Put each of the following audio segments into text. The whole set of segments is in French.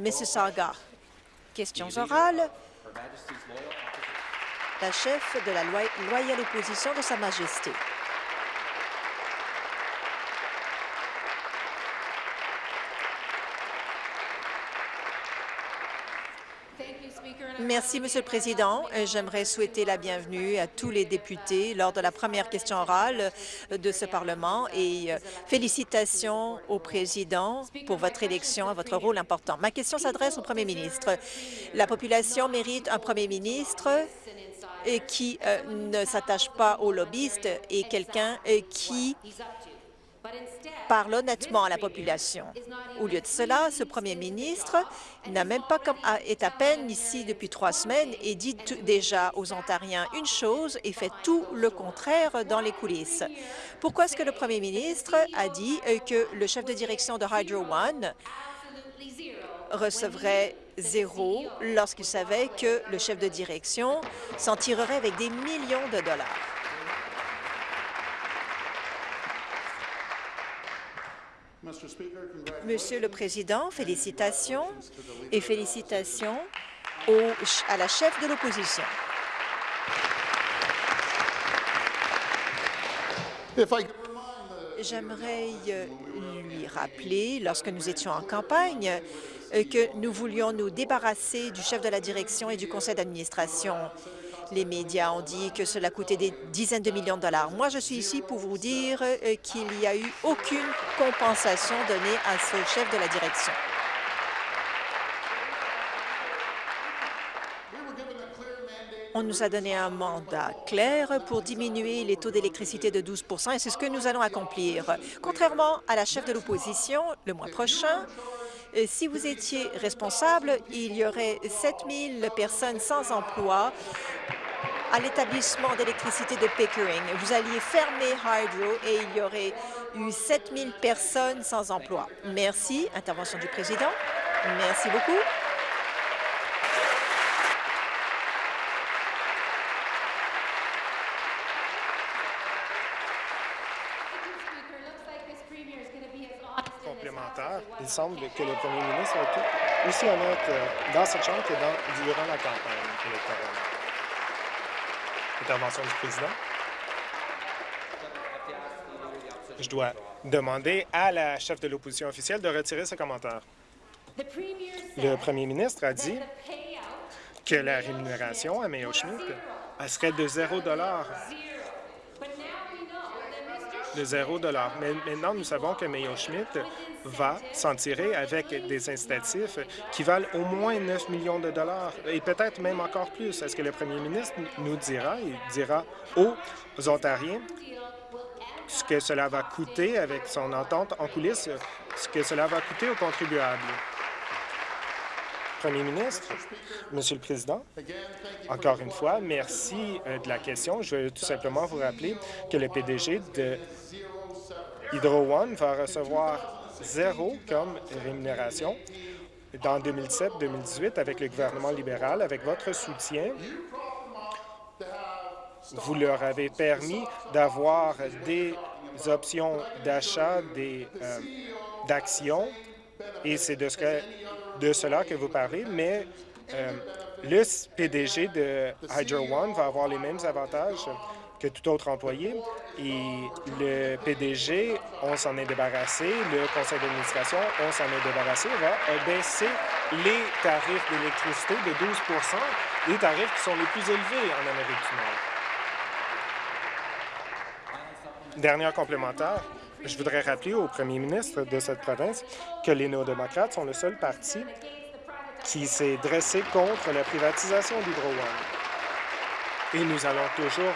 Mississauga. Questions orales. La chef de la loyale opposition de Sa Majesté. Merci, Monsieur le Président. Euh, j'aimerais souhaiter la bienvenue à tous les députés lors de la première question orale euh, de ce Parlement et euh, félicitations au Président pour votre élection à votre rôle important. Ma question s'adresse au Premier ministre. La population mérite un Premier ministre qui ne s'attache pas aux lobbyistes et quelqu'un qui parle honnêtement à la population. Au lieu de cela, ce premier ministre n'a même pas comme, est à peine ici depuis trois semaines et dit déjà aux Ontariens une chose et fait tout le contraire dans les coulisses. Pourquoi est-ce que le premier ministre a dit euh, que le chef de direction de Hydro One recevrait zéro lorsqu'il savait que le chef de direction s'en tirerait avec des millions de dollars? Monsieur le Président, félicitations et félicitations à la chef de l'opposition. J'aimerais euh, lui rappeler, lorsque nous étions en campagne, euh, que nous voulions nous débarrasser du chef de la direction et du conseil d'administration. Les médias ont dit que cela coûtait des dizaines de millions de dollars. Moi, je suis ici pour vous dire euh, qu'il n'y a eu aucune compensation donnée à ce chef de la direction. On nous a donné un mandat clair pour diminuer les taux d'électricité de 12% et c'est ce que nous allons accomplir. Contrairement à la chef de l'opposition, le mois prochain, euh, si vous étiez responsable, il y aurait 7 000 personnes sans emploi à l'établissement d'électricité de Pickering. Vous alliez fermer Hydro et il y aurait eu 7 000 personnes sans emploi. Merci. Intervention du président. Merci beaucoup. Il semble que le premier ministre a été aussi honnête euh, dans cette chambre que dans, durant la campagne électorale. Intervention du président. Je dois demander à la chef de l'opposition officielle de retirer ce commentaire. Le premier ministre a dit que la rémunération à Mayo Schmidt serait de 0 de 0 Mais maintenant, nous savons que Mayo Schmidt va s'en tirer avec des incitatifs qui valent au moins 9 millions de dollars et peut-être même encore plus. Est-ce que le premier ministre nous dira, il dira aux Ontariens ce que cela va coûter avec son entente en coulisses, ce que cela va coûter aux contribuables? Premier ministre, Monsieur le Président, encore une fois, merci euh, de la question. Je veux tout simplement vous rappeler que le PDG de Hydro One va recevoir zéro comme rémunération dans 2017-2018 avec le gouvernement libéral, avec votre soutien. Vous leur avez permis d'avoir des options d'achat euh, d'actions et c'est de, ce de cela que vous parlez, mais euh, le PDG de Hydro One va avoir les mêmes avantages que tout autre employé. Et le PDG, on s'en est débarrassé. Le conseil d'administration, on s'en est débarrassé, va baisser les tarifs d'électricité de 12% les tarifs qui sont les plus élevés en Amérique du Nord. Dernière complémentaire, je voudrais rappeler au premier ministre de cette province que les néo-démocrates sont le seul parti qui s'est dressé contre la privatisation d'Hydro One. Et nous allons toujours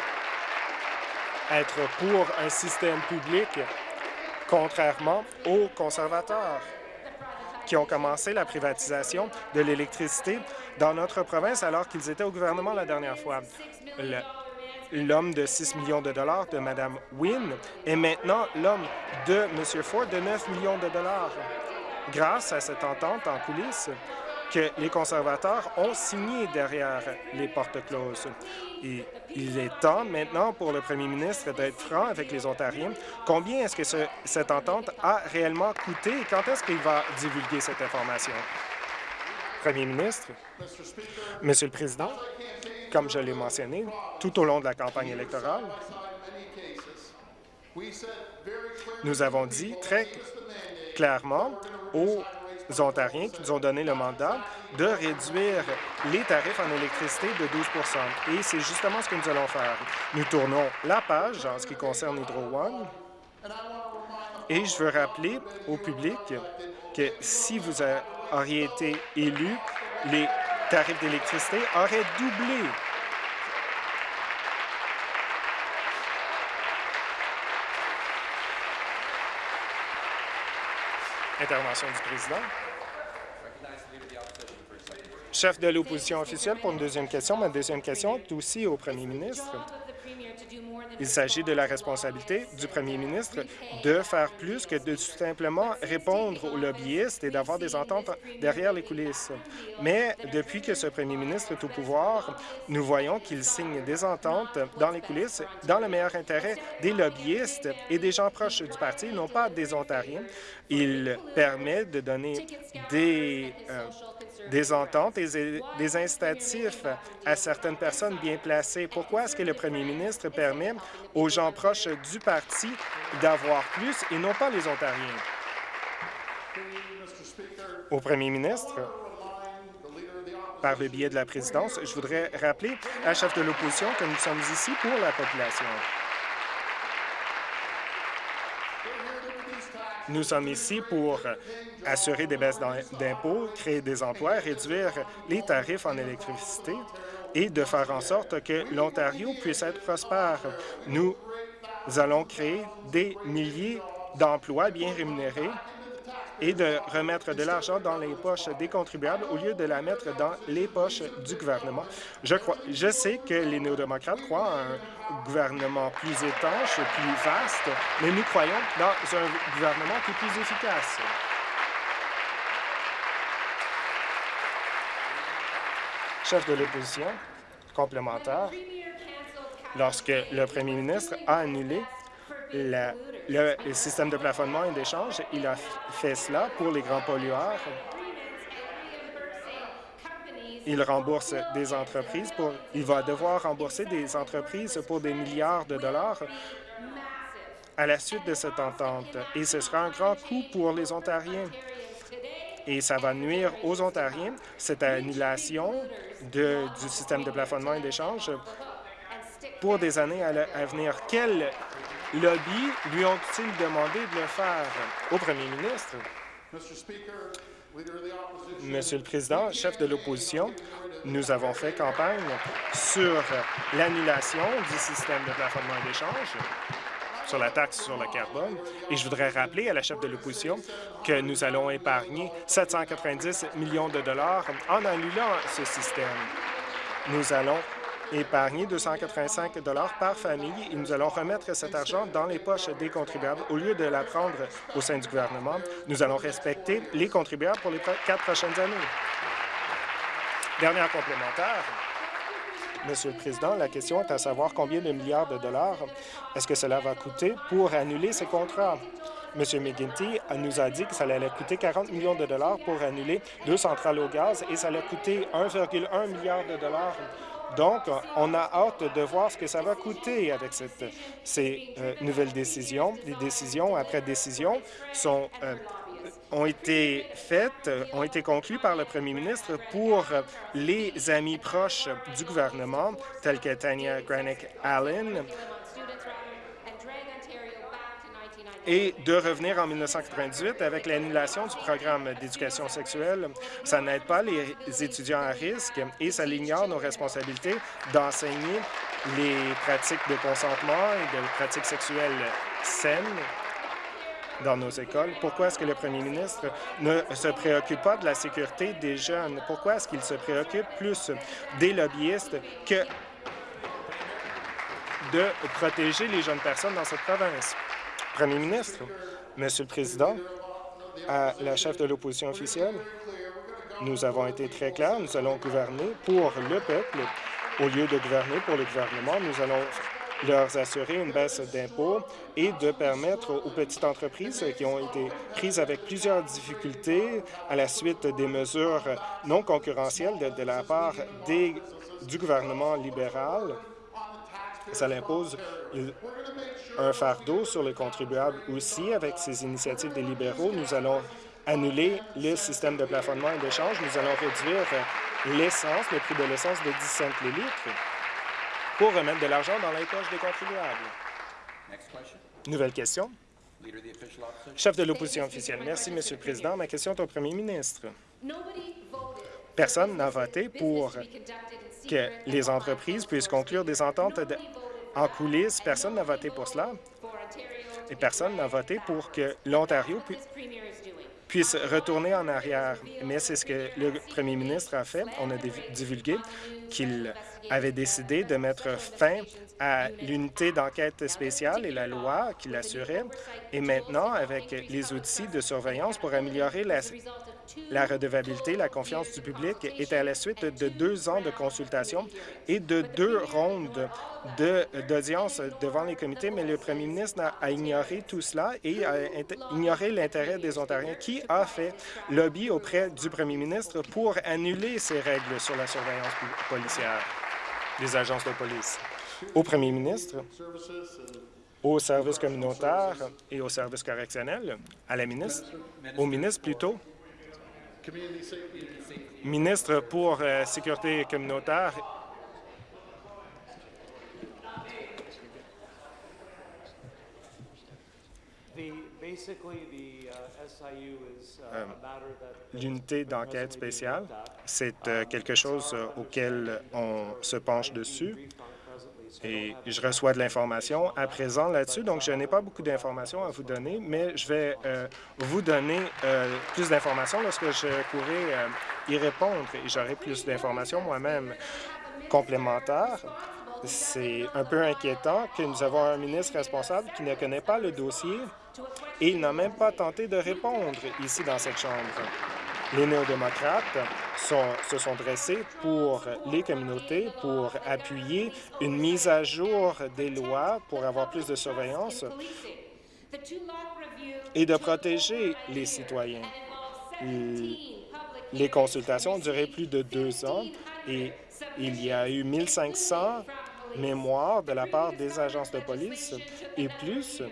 être pour un système public, contrairement aux conservateurs qui ont commencé la privatisation de l'électricité dans notre province alors qu'ils étaient au gouvernement la dernière fois. L'homme de 6 millions de dollars de Mme Wynne est maintenant l'homme de M. Ford de 9 millions de dollars. Grâce à cette entente en coulisses, que les conservateurs ont signé derrière les portes closes. Et il est temps maintenant pour le premier ministre d'être franc avec les Ontariens. Combien est-ce que cette entente a réellement coûté et quand est-ce qu'il va divulguer cette information? Premier ministre, Monsieur le Président, comme je l'ai mentionné, tout au long de la campagne électorale, nous avons dit très clairement aux Ontariens qui nous ont donné le mandat de réduire les tarifs en électricité de 12 Et c'est justement ce que nous allons faire. Nous tournons la page en ce qui concerne Hydro One. Et je veux rappeler au public que si vous auriez été élu, les tarifs d'électricité auraient doublé Intervention du président. Chef de l'opposition officielle pour une deuxième question. Ma deuxième question est aussi au premier ministre. Il s'agit de la responsabilité du premier ministre de faire plus que de tout simplement répondre aux lobbyistes et d'avoir des ententes derrière les coulisses. Mais depuis que ce premier ministre est au pouvoir, nous voyons qu'il signe des ententes dans les coulisses dans le meilleur intérêt des lobbyistes et des gens proches du parti, non pas des Ontariens. Il permet de donner des... Euh, des ententes et des incitatifs à certaines personnes bien placées. Pourquoi est-ce que le premier ministre permet aux gens proches du parti d'avoir plus et non pas les Ontariens? Au premier ministre, par le biais de la présidence, je voudrais rappeler à la chef de l'opposition que nous sommes ici pour la population. Nous sommes ici pour assurer des baisses d'impôts, créer des emplois, réduire les tarifs en électricité et de faire en sorte que l'Ontario puisse être prospère. Nous allons créer des milliers d'emplois bien rémunérés et de remettre de l'argent dans les poches des contribuables au lieu de la mettre dans les poches du gouvernement. Je, crois, je sais que les néo-démocrates croient à un gouvernement plus étanche, plus vaste, mais nous croyons dans un gouvernement qui est plus efficace. Chef de l'opposition, complémentaire, lorsque le premier ministre a annulé le, système de plafonnement et d'échange, il a fait cela pour les grands pollueurs. Il rembourse des entreprises pour, il va devoir rembourser des entreprises pour des milliards de dollars à la suite de cette entente. Et ce sera un grand coût pour les Ontariens. Et ça va nuire aux Ontariens, cette annulation du système de plafonnement et d'échange pour des années à, venir. Quel lobby lui ont-ils demandé de le faire au premier ministre? Monsieur le Président, chef de l'opposition, nous avons fait campagne sur l'annulation du système de plafonnement d'échange sur la taxe sur le carbone. Et je voudrais rappeler à la chef de l'opposition que nous allons épargner 790 millions de dollars en annulant ce système. Nous allons épargner 285 dollars par famille et nous allons remettre cet argent dans les poches des contribuables. Au lieu de la prendre au sein du gouvernement, nous allons respecter les contribuables pour les quatre prochaines années. Dernière complémentaire. Monsieur le Président, la question est à savoir combien de milliards de dollars est-ce que cela va coûter pour annuler ces contrats? M. McGuinty nous a dit que ça allait coûter 40 millions de dollars pour annuler deux centrales au gaz et ça allait coûter 1,1 milliard de dollars donc, on a hâte de voir ce que ça va coûter avec ces euh, nouvelles décisions. Les décisions après décision sont, euh, ont été faites, ont été conclues par le premier ministre pour les amis proches du gouvernement, tels que Tanya Granick-Allen, et de revenir en 1998 avec l'annulation du programme d'éducation sexuelle. Ça n'aide pas les étudiants à risque et ça ignore nos responsabilités d'enseigner les pratiques de consentement et de pratiques sexuelles saines dans nos écoles. Pourquoi est-ce que le premier ministre ne se préoccupe pas de la sécurité des jeunes? Pourquoi est-ce qu'il se préoccupe plus des lobbyistes que de protéger les jeunes personnes dans cette province? Premier ministre, Monsieur le Président, à la chef de l'opposition officielle, nous avons été très clairs, nous allons gouverner pour le peuple au lieu de gouverner pour le gouvernement. Nous allons leur assurer une baisse d'impôts et de permettre aux petites entreprises qui ont été prises avec plusieurs difficultés à la suite des mesures non concurrentielles de, la part du gouvernement libéral. Ça impose un fardeau sur les contribuables aussi. Avec ces initiatives des libéraux, nous allons annuler le système de plafonnement et d'échange. Nous allons réduire l'essence, le prix de l'essence de 10 cents le litre pour remettre de l'argent dans les poches des contribuables. Nouvelle question. Chef de l'opposition officielle. Merci, Monsieur le Président. Ma question est au premier ministre. Personne n'a voté pour que les entreprises puissent conclure des ententes en coulisses. Personne n'a voté pour cela. Et personne n'a voté pour que l'Ontario puisse retourner en arrière. Mais c'est ce que le premier ministre a fait. On a divulgué qu'il avait décidé de mettre fin à l'unité d'enquête spéciale et la loi qui l'assurait. Et maintenant, avec les outils de surveillance pour améliorer la, la redevabilité, la confiance du public est à la suite de deux ans de consultation et de deux rondes d'audience devant les comités, mais le premier ministre a ignoré tout cela et a ignoré l'intérêt des Ontariens. Qui a fait lobby auprès du premier ministre pour annuler ces règles sur la surveillance policière des agences de police? Au premier ministre, au service communautaire et au service correctionnel, à la ministre, au ministre plutôt, Ministre pour la euh, Sécurité communautaire. L'unité d'enquête spéciale, c'est euh, quelque chose euh, auquel on se penche dessus et je reçois de l'information à présent là-dessus, donc je n'ai pas beaucoup d'informations à vous donner, mais je vais euh, vous donner euh, plus d'informations lorsque je pourrai euh, y répondre et j'aurai plus d'informations moi-même complémentaires. C'est un peu inquiétant que nous avons un ministre responsable qui ne connaît pas le dossier et il n'a même pas tenté de répondre ici dans cette Chambre. Les néo-démocrates se sont dressés pour les communautés, pour appuyer une mise à jour des lois pour avoir plus de surveillance et de protéger les citoyens. Les consultations ont duré plus de deux ans et il y a eu 1500 mémoires de la part des agences de police et plus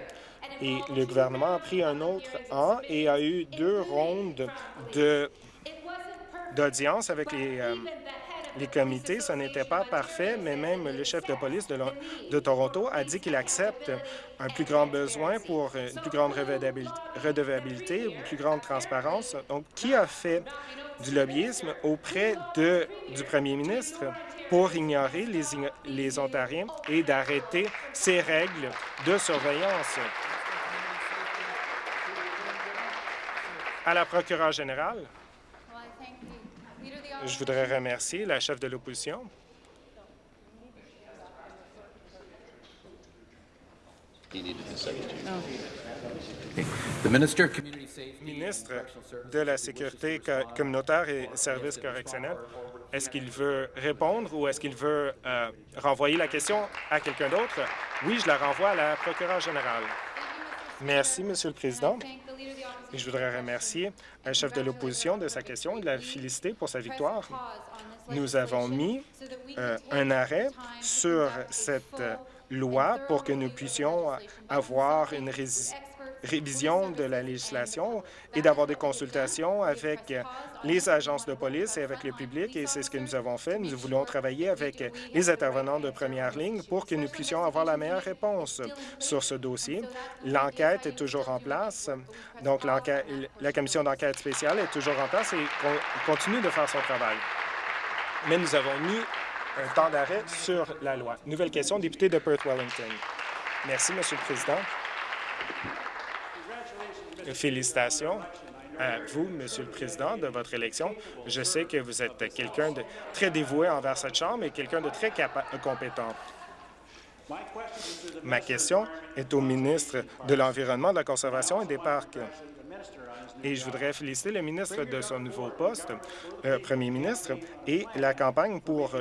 et le gouvernement a pris un autre an et a eu deux rondes d'audience avec les, euh, les comités. Ce n'était pas parfait, mais même le chef de police de, de Toronto a dit qu'il accepte un plus grand besoin pour une plus grande redevabilité, une plus grande transparence. Donc, qui a fait du lobbyisme auprès de, du premier ministre pour ignorer les, les Ontariens et d'arrêter ces règles de surveillance? À la procureure générale, je voudrais remercier la chef de l'opposition. Ministre de la Sécurité communautaire et services correctionnels, est-ce qu'il veut répondre ou est-ce qu'il veut euh, renvoyer la question à quelqu'un d'autre? Oui, je la renvoie à la procureure générale. Merci, Monsieur le Président je voudrais remercier un chef de l'opposition de sa question et de la féliciter pour sa victoire. Nous avons mis euh, un arrêt sur cette euh, loi pour que nous puissions avoir une révision de la législation et d'avoir des consultations avec les agences de police et avec le public, et c'est ce que nous avons fait. Nous voulons travailler avec les intervenants de première ligne pour que nous puissions avoir la meilleure réponse sur ce dossier. L'enquête est toujours en place, donc la commission d'enquête spéciale est toujours en place et continue de faire son travail. Mais nous avons mis un temps d'arrêt sur la loi. Nouvelle question, député de Perth-Wellington. Merci, Monsieur le Président. Félicitations à vous, Monsieur le Président, de votre élection. Je sais que vous êtes quelqu'un de très dévoué envers cette Chambre et quelqu'un de très compétent. Ma question est au ministre de l'Environnement, de la Conservation et des Parcs. Et je voudrais féliciter le ministre de son nouveau poste, le premier ministre, et la campagne pour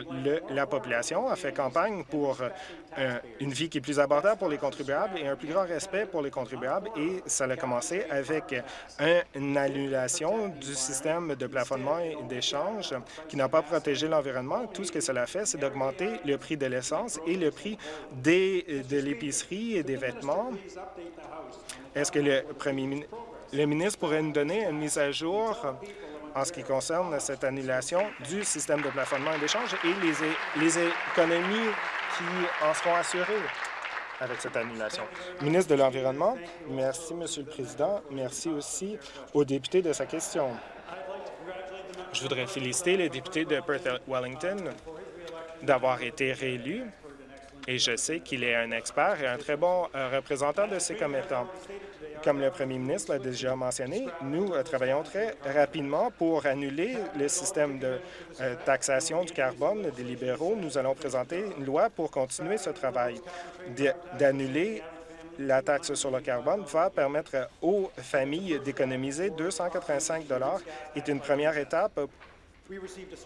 la population a fait campagne pour euh, une vie qui est plus abordable pour les contribuables et un plus grand respect pour les contribuables. Et ça a commencé avec une annulation du système de plafonnement et d'échange qui n'a pas protégé l'environnement. Tout ce que cela fait, c'est d'augmenter le prix de l'essence et le prix des, de l'épicerie et des vêtements. Est-ce que le premier le ministre pourrait nous donner une mise à jour en ce qui concerne cette annulation du système de plafonnement et d'échange et les, économies qui en seront assurées avec cette annulation. Ministre de l'Environnement, merci, Monsieur le Président. Merci aussi aux députés de sa question. Je voudrais féliciter les députés de Perth-Wellington d'avoir été réélus et je sais qu'il est un expert et un très bon euh, représentant de ses commettants. Comme le premier ministre l'a déjà mentionné, nous euh, travaillons très rapidement pour annuler le système de euh, taxation du carbone des libéraux. Nous allons présenter une loi pour continuer ce travail. D'annuler la taxe sur le carbone va permettre aux familles d'économiser 285 est une première étape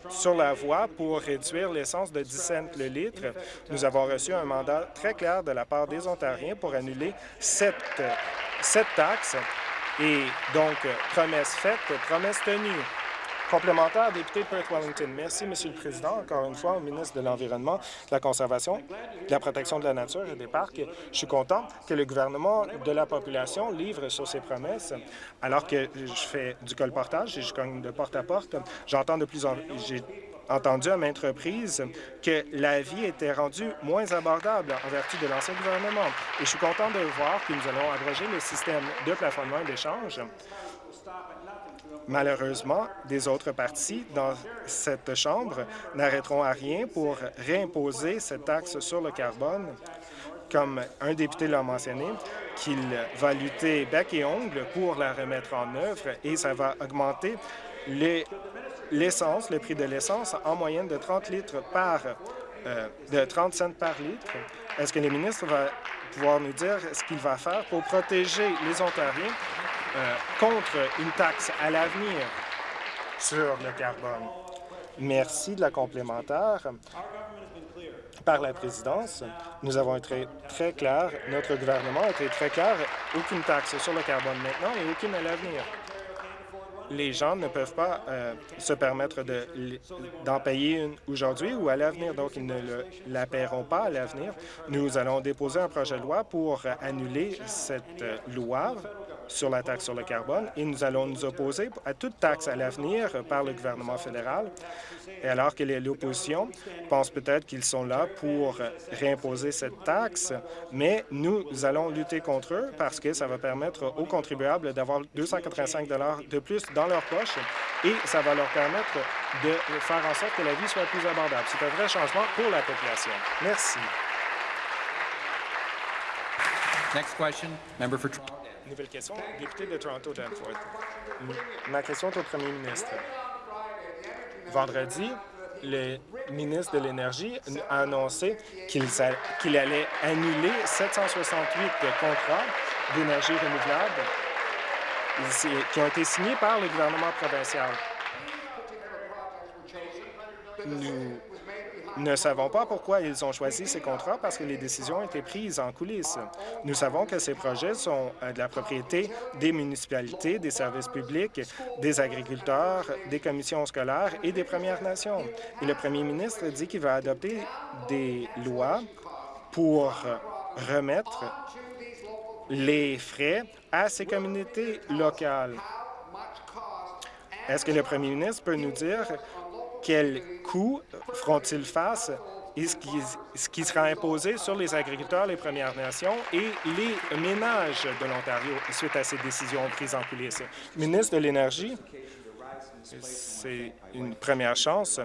sur la voie pour réduire l'essence de 10 cents le litre. Nous avons reçu un mandat très clair de la part des Ontariens pour annuler cette, cette taxe. Et donc, promesse faite, promesse tenue. Complémentaire, député de Perth-Wellington. Merci, Monsieur le Président. Encore une fois, au ministre de l'Environnement, de la Conservation, de la Protection de la Nature et des Parcs. Je suis content que le gouvernement de la population livre sur ses promesses. Alors que je fais du colportage et je cogne de porte à porte, j'entends de plus en j'ai entendu à maintes reprises que la vie était rendue moins abordable en vertu de l'ancien gouvernement. Et je suis content de voir que nous allons abroger le système de plafonnement et d'échange Malheureusement, des autres partis dans cette Chambre n'arrêteront à rien pour réimposer cette taxe sur le carbone, comme un député l'a mentionné, qu'il va lutter bec et ongle pour la remettre en œuvre et ça va augmenter l'essence, le prix de l'essence en moyenne de 30 litres par euh, de 30 cents par litre. Est-ce que le ministre va pouvoir nous dire ce qu'il va faire pour protéger les Ontariens euh, contre une taxe à l'avenir sur le carbone? Merci de la complémentaire. Par la présidence, nous avons été très clairs, notre gouvernement a été très clair, aucune taxe sur le carbone maintenant et aucune à l'avenir les gens ne peuvent pas euh, se permettre d'en payer une aujourd'hui ou à l'avenir, donc ils ne la paieront pas à l'avenir. Nous allons déposer un projet de loi pour annuler cette euh, loi sur la taxe sur le carbone et nous allons nous opposer à toute taxe à l'avenir par le gouvernement fédéral. Et alors que l'opposition pense peut-être qu'ils sont là pour réimposer cette taxe, mais nous allons lutter contre eux parce que ça va permettre aux contribuables d'avoir 285 de plus dans leur poche et ça va leur permettre de faire en sorte que la vie soit plus abordable. C'est un vrai changement pour la population. Merci. Next question, member for Nouvelle question, député de Toronto Danforth. Ma question est au premier ministre. Vendredi, le ministre de l'Énergie a annoncé qu'il allait annuler 768 contrats d'énergie renouvelable qui ont été signés par le gouvernement provincial. Nous ne savons pas pourquoi ils ont choisi ces contrats parce que les décisions ont été prises en coulisses. Nous savons que ces projets sont euh, de la propriété des municipalités, des services publics, des agriculteurs, des commissions scolaires et des Premières Nations. Et le premier ministre dit qu'il va adopter des lois pour remettre les frais à ces communautés locales. Est-ce que le premier ministre peut nous dire quels coûts feront-ils face et ce qui, sera imposé sur les agriculteurs, les Premières Nations et les ménages de l'Ontario suite à ces décisions prises en coulisses? Ministre de l'Énergie, c'est une première chance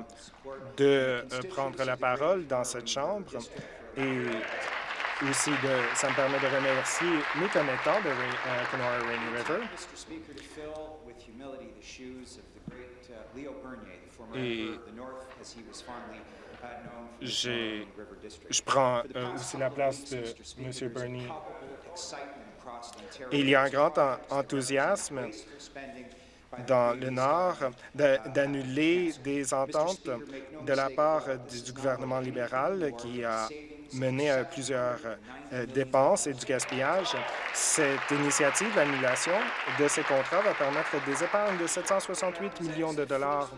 de euh, prendre la parole dans cette Chambre et aussi de, ça me permet de remercier mes commettants de euh, Kenora Rainy River et je prends euh, aussi la place de M. Bernie il y a un grand enthousiasme dans le Nord d'annuler des ententes de la part du gouvernement libéral qui a mené à plusieurs euh, dépenses et du gaspillage. Cette initiative d'annulation de ces contrats va permettre des épargnes de 768 millions de dollars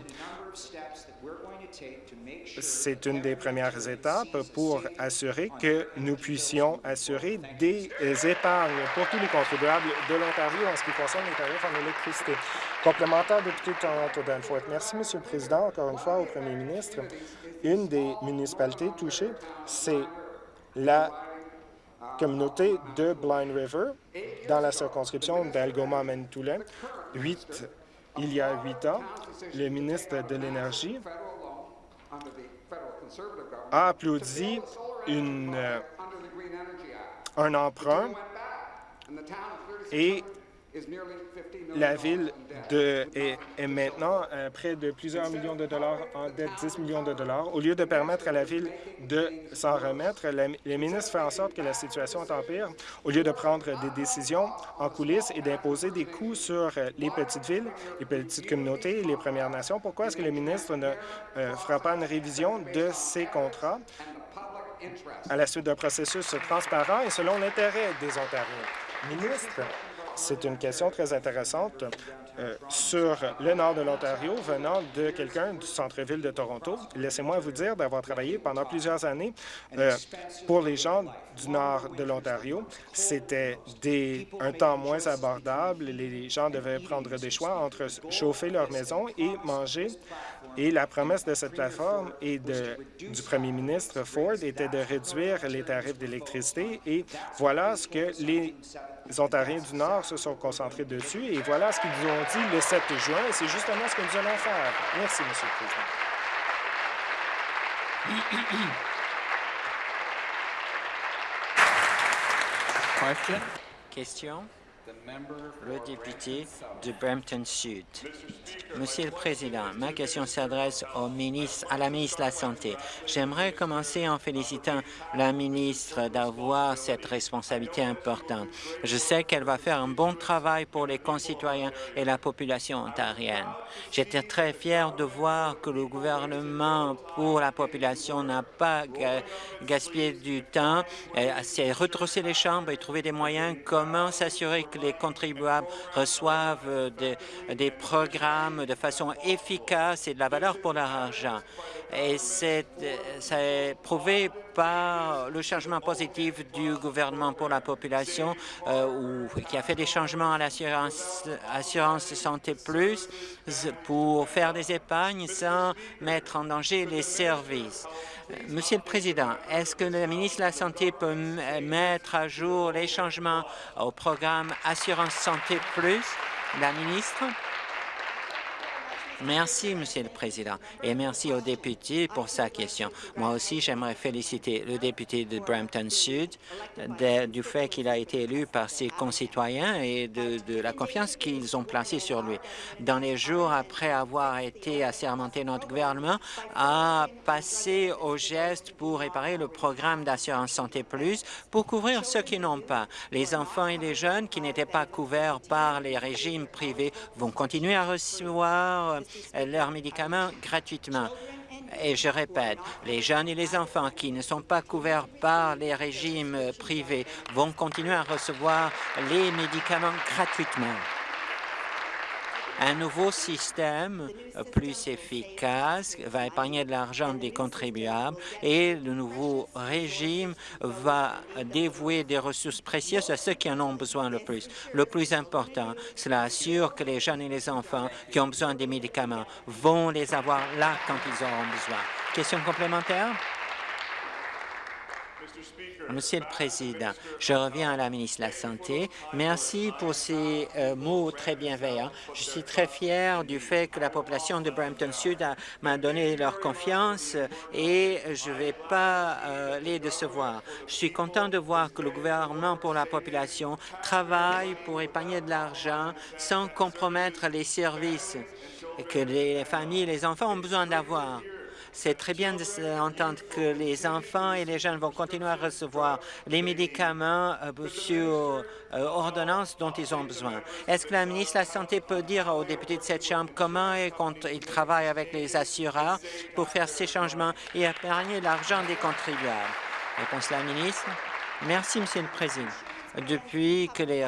c'est une des premières étapes pour assurer que nous puissions assurer des épargnes pour tous les contribuables de l'Ontario en ce qui concerne les tarifs en électricité. Complémentaire, député Toronto Danforth. Merci, Monsieur le Président, encore une fois au Premier ministre. Une des municipalités touchées, c'est la communauté de Blind River dans la circonscription d'Algoma-Manitoulin. Il y a huit ans, le ministre de l'Énergie a applaudi une, euh, un emprunt et la ville de, est, maintenant euh, près de plusieurs millions de dollars en dette, 10 millions de dollars. Au lieu de permettre à la ville de s'en remettre, les ministres font en sorte que la situation empire. Au lieu de prendre des décisions en coulisses et d'imposer des coûts sur euh, les petites villes, les petites communautés et les Premières Nations, pourquoi est-ce que le ministre ne euh, fera pas une révision de ces contrats à la suite d'un processus transparent et selon l'intérêt des Ontariens? Ministre, c'est une question très intéressante euh, sur le nord de l'Ontario venant de quelqu'un du centre-ville de Toronto. Laissez-moi vous dire d'avoir travaillé pendant plusieurs années euh, pour les gens du nord de l'Ontario. C'était un temps moins abordable. Les gens devaient prendre des choix entre chauffer leur maison et manger. Et la promesse de cette plateforme et de, du premier ministre Ford était de réduire les tarifs d'électricité. Et voilà ce que les Ontariens du Nord se sont concentrés dessus et voilà ce qu'ils nous ont dit le 7 juin et c'est justement ce que nous allons faire. Merci, Monsieur le Président. Question? Le député de Brampton Sud. Monsieur le Président, ma question s'adresse au ministre, à la ministre de la Santé. J'aimerais commencer en félicitant la ministre d'avoir cette responsabilité importante. Je sais qu'elle va faire un bon travail pour les concitoyens et la population ontarienne. J'étais très fier de voir que le gouvernement pour la population n'a pas gaspillé du temps, s'est retroussé les chambres et trouvé des moyens comment s'assurer que les contribuables reçoivent euh, des, programmes de façon efficace et de la valeur pour leur argent. Et c'est euh, prouvé par le changement positif du gouvernement pour la population, euh, qui a fait des changements à l'assurance assurance santé plus pour faire des épargnes sans mettre en danger les services. Monsieur le Président, est-ce que le ministre de la Santé peut mettre à jour les changements au programme Assurance Santé Plus? La ministre? Merci, Monsieur le Président, et merci au député pour sa question. Moi aussi, j'aimerais féliciter le député de Brampton Sud du fait qu'il a été élu par ses concitoyens et de, la confiance qu'ils ont placée sur lui. Dans les jours après avoir été assermenté, notre gouvernement a passé au geste pour réparer le programme d'assurance santé plus pour couvrir ceux qui n'ont pas. Les enfants et les jeunes qui n'étaient pas couverts par les régimes privés vont continuer à recevoir leurs médicaments gratuitement. Et je répète, les jeunes et les enfants qui ne sont pas couverts par les régimes privés vont continuer à recevoir les médicaments gratuitement. Un nouveau système plus efficace va épargner de l'argent des contribuables et le nouveau régime va dévouer des ressources précieuses à ceux qui en ont besoin le plus. Le plus important, cela assure que les jeunes et les enfants qui ont besoin des médicaments vont les avoir là quand ils auront besoin. Question complémentaire? Monsieur le Président, je reviens à la ministre de la Santé. Merci pour ces euh, mots très bienveillants. Je suis très fier du fait que la population de Brampton Sud m'a donné leur confiance et je ne vais pas euh, les décevoir. Je suis content de voir que le gouvernement pour la population travaille pour épargner de l'argent sans compromettre les services que les familles et les enfants ont besoin d'avoir. C'est très bien d'entendre que les enfants et les jeunes vont continuer à recevoir les médicaments euh, sur euh, ordonnance dont ils ont besoin. Est-ce que la ministre de la Santé peut dire aux députés de cette Chambre comment il travaille avec les assureurs pour faire ces changements et épargner l'argent des contribuables? Réponse la ministre. Merci, Monsieur le Président depuis que les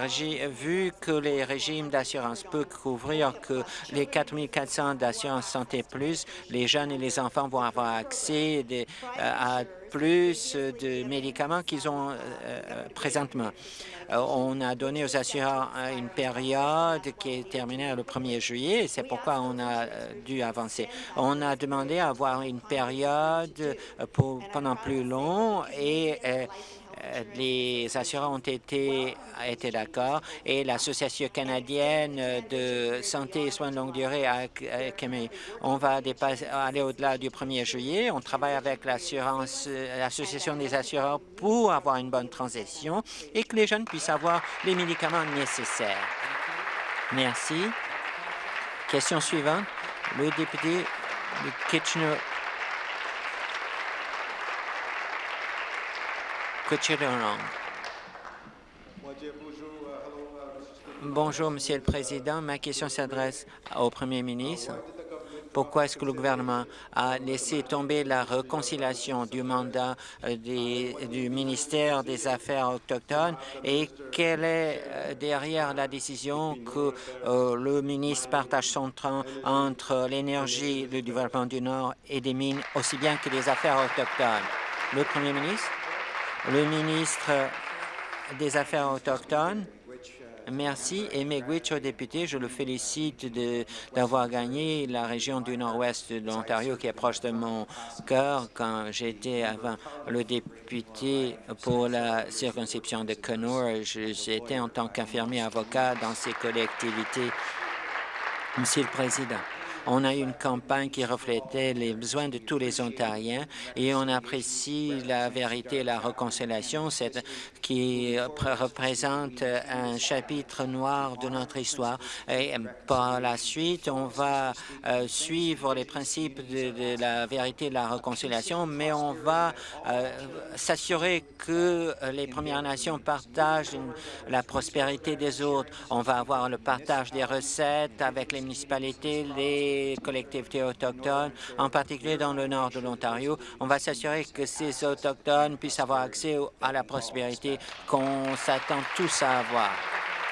vu que les régimes d'assurance peuvent couvrir que les 4 400 d'assurance santé plus, les jeunes et les enfants vont avoir accès euh, à plus de médicaments qu'ils ont euh, euh, présentement. on a donné aux assureurs une période qui est terminée le 1er juillet et c'est pourquoi on a dû avancer. On a demandé à avoir une période pour, pendant plus long et les assureurs ont été, été d'accord et l'Association canadienne de santé et soins de longue durée a on va aller au-delà du 1er juillet. On travaille avec l'Association des assureurs pour avoir une bonne transition et que les jeunes puissent avoir les médicaments nécessaires. Merci. Question suivante. Le député de Kitchener Bonjour, Monsieur le Président. Ma question s'adresse au Premier ministre. Pourquoi est-ce que le gouvernement a laissé tomber la réconciliation du mandat euh, du ministère des Affaires autochtones et quelle est euh, derrière la décision que euh, le ministre partage son train entre l'énergie, le développement du Nord et des mines, aussi bien que les affaires autochtones? Le Premier ministre le ministre des Affaires autochtones. Merci. Et Megwitch, au député, je le félicite d'avoir gagné la région du nord-ouest de l'Ontario qui est proche de mon cœur quand j'étais avant le député pour la circonscription de Kenora. J'étais en tant qu'infirmier avocat dans ces collectivités. Monsieur le Président, on a eu une campagne qui reflétait les besoins de tous les Ontariens et on apprécie la vérité et la réconciliation qui représente un chapitre noir de notre histoire. Et par la suite, on va euh, suivre les principes de, la vérité et de la réconciliation, mais on va euh, s'assurer que les Premières Nations partagent la prospérité des autres. On va avoir le partage des recettes avec les municipalités, les collectivités autochtones, en particulier dans le nord de l'Ontario. On va s'assurer que ces autochtones puissent avoir accès à la prospérité qu'on s'attend tous à avoir.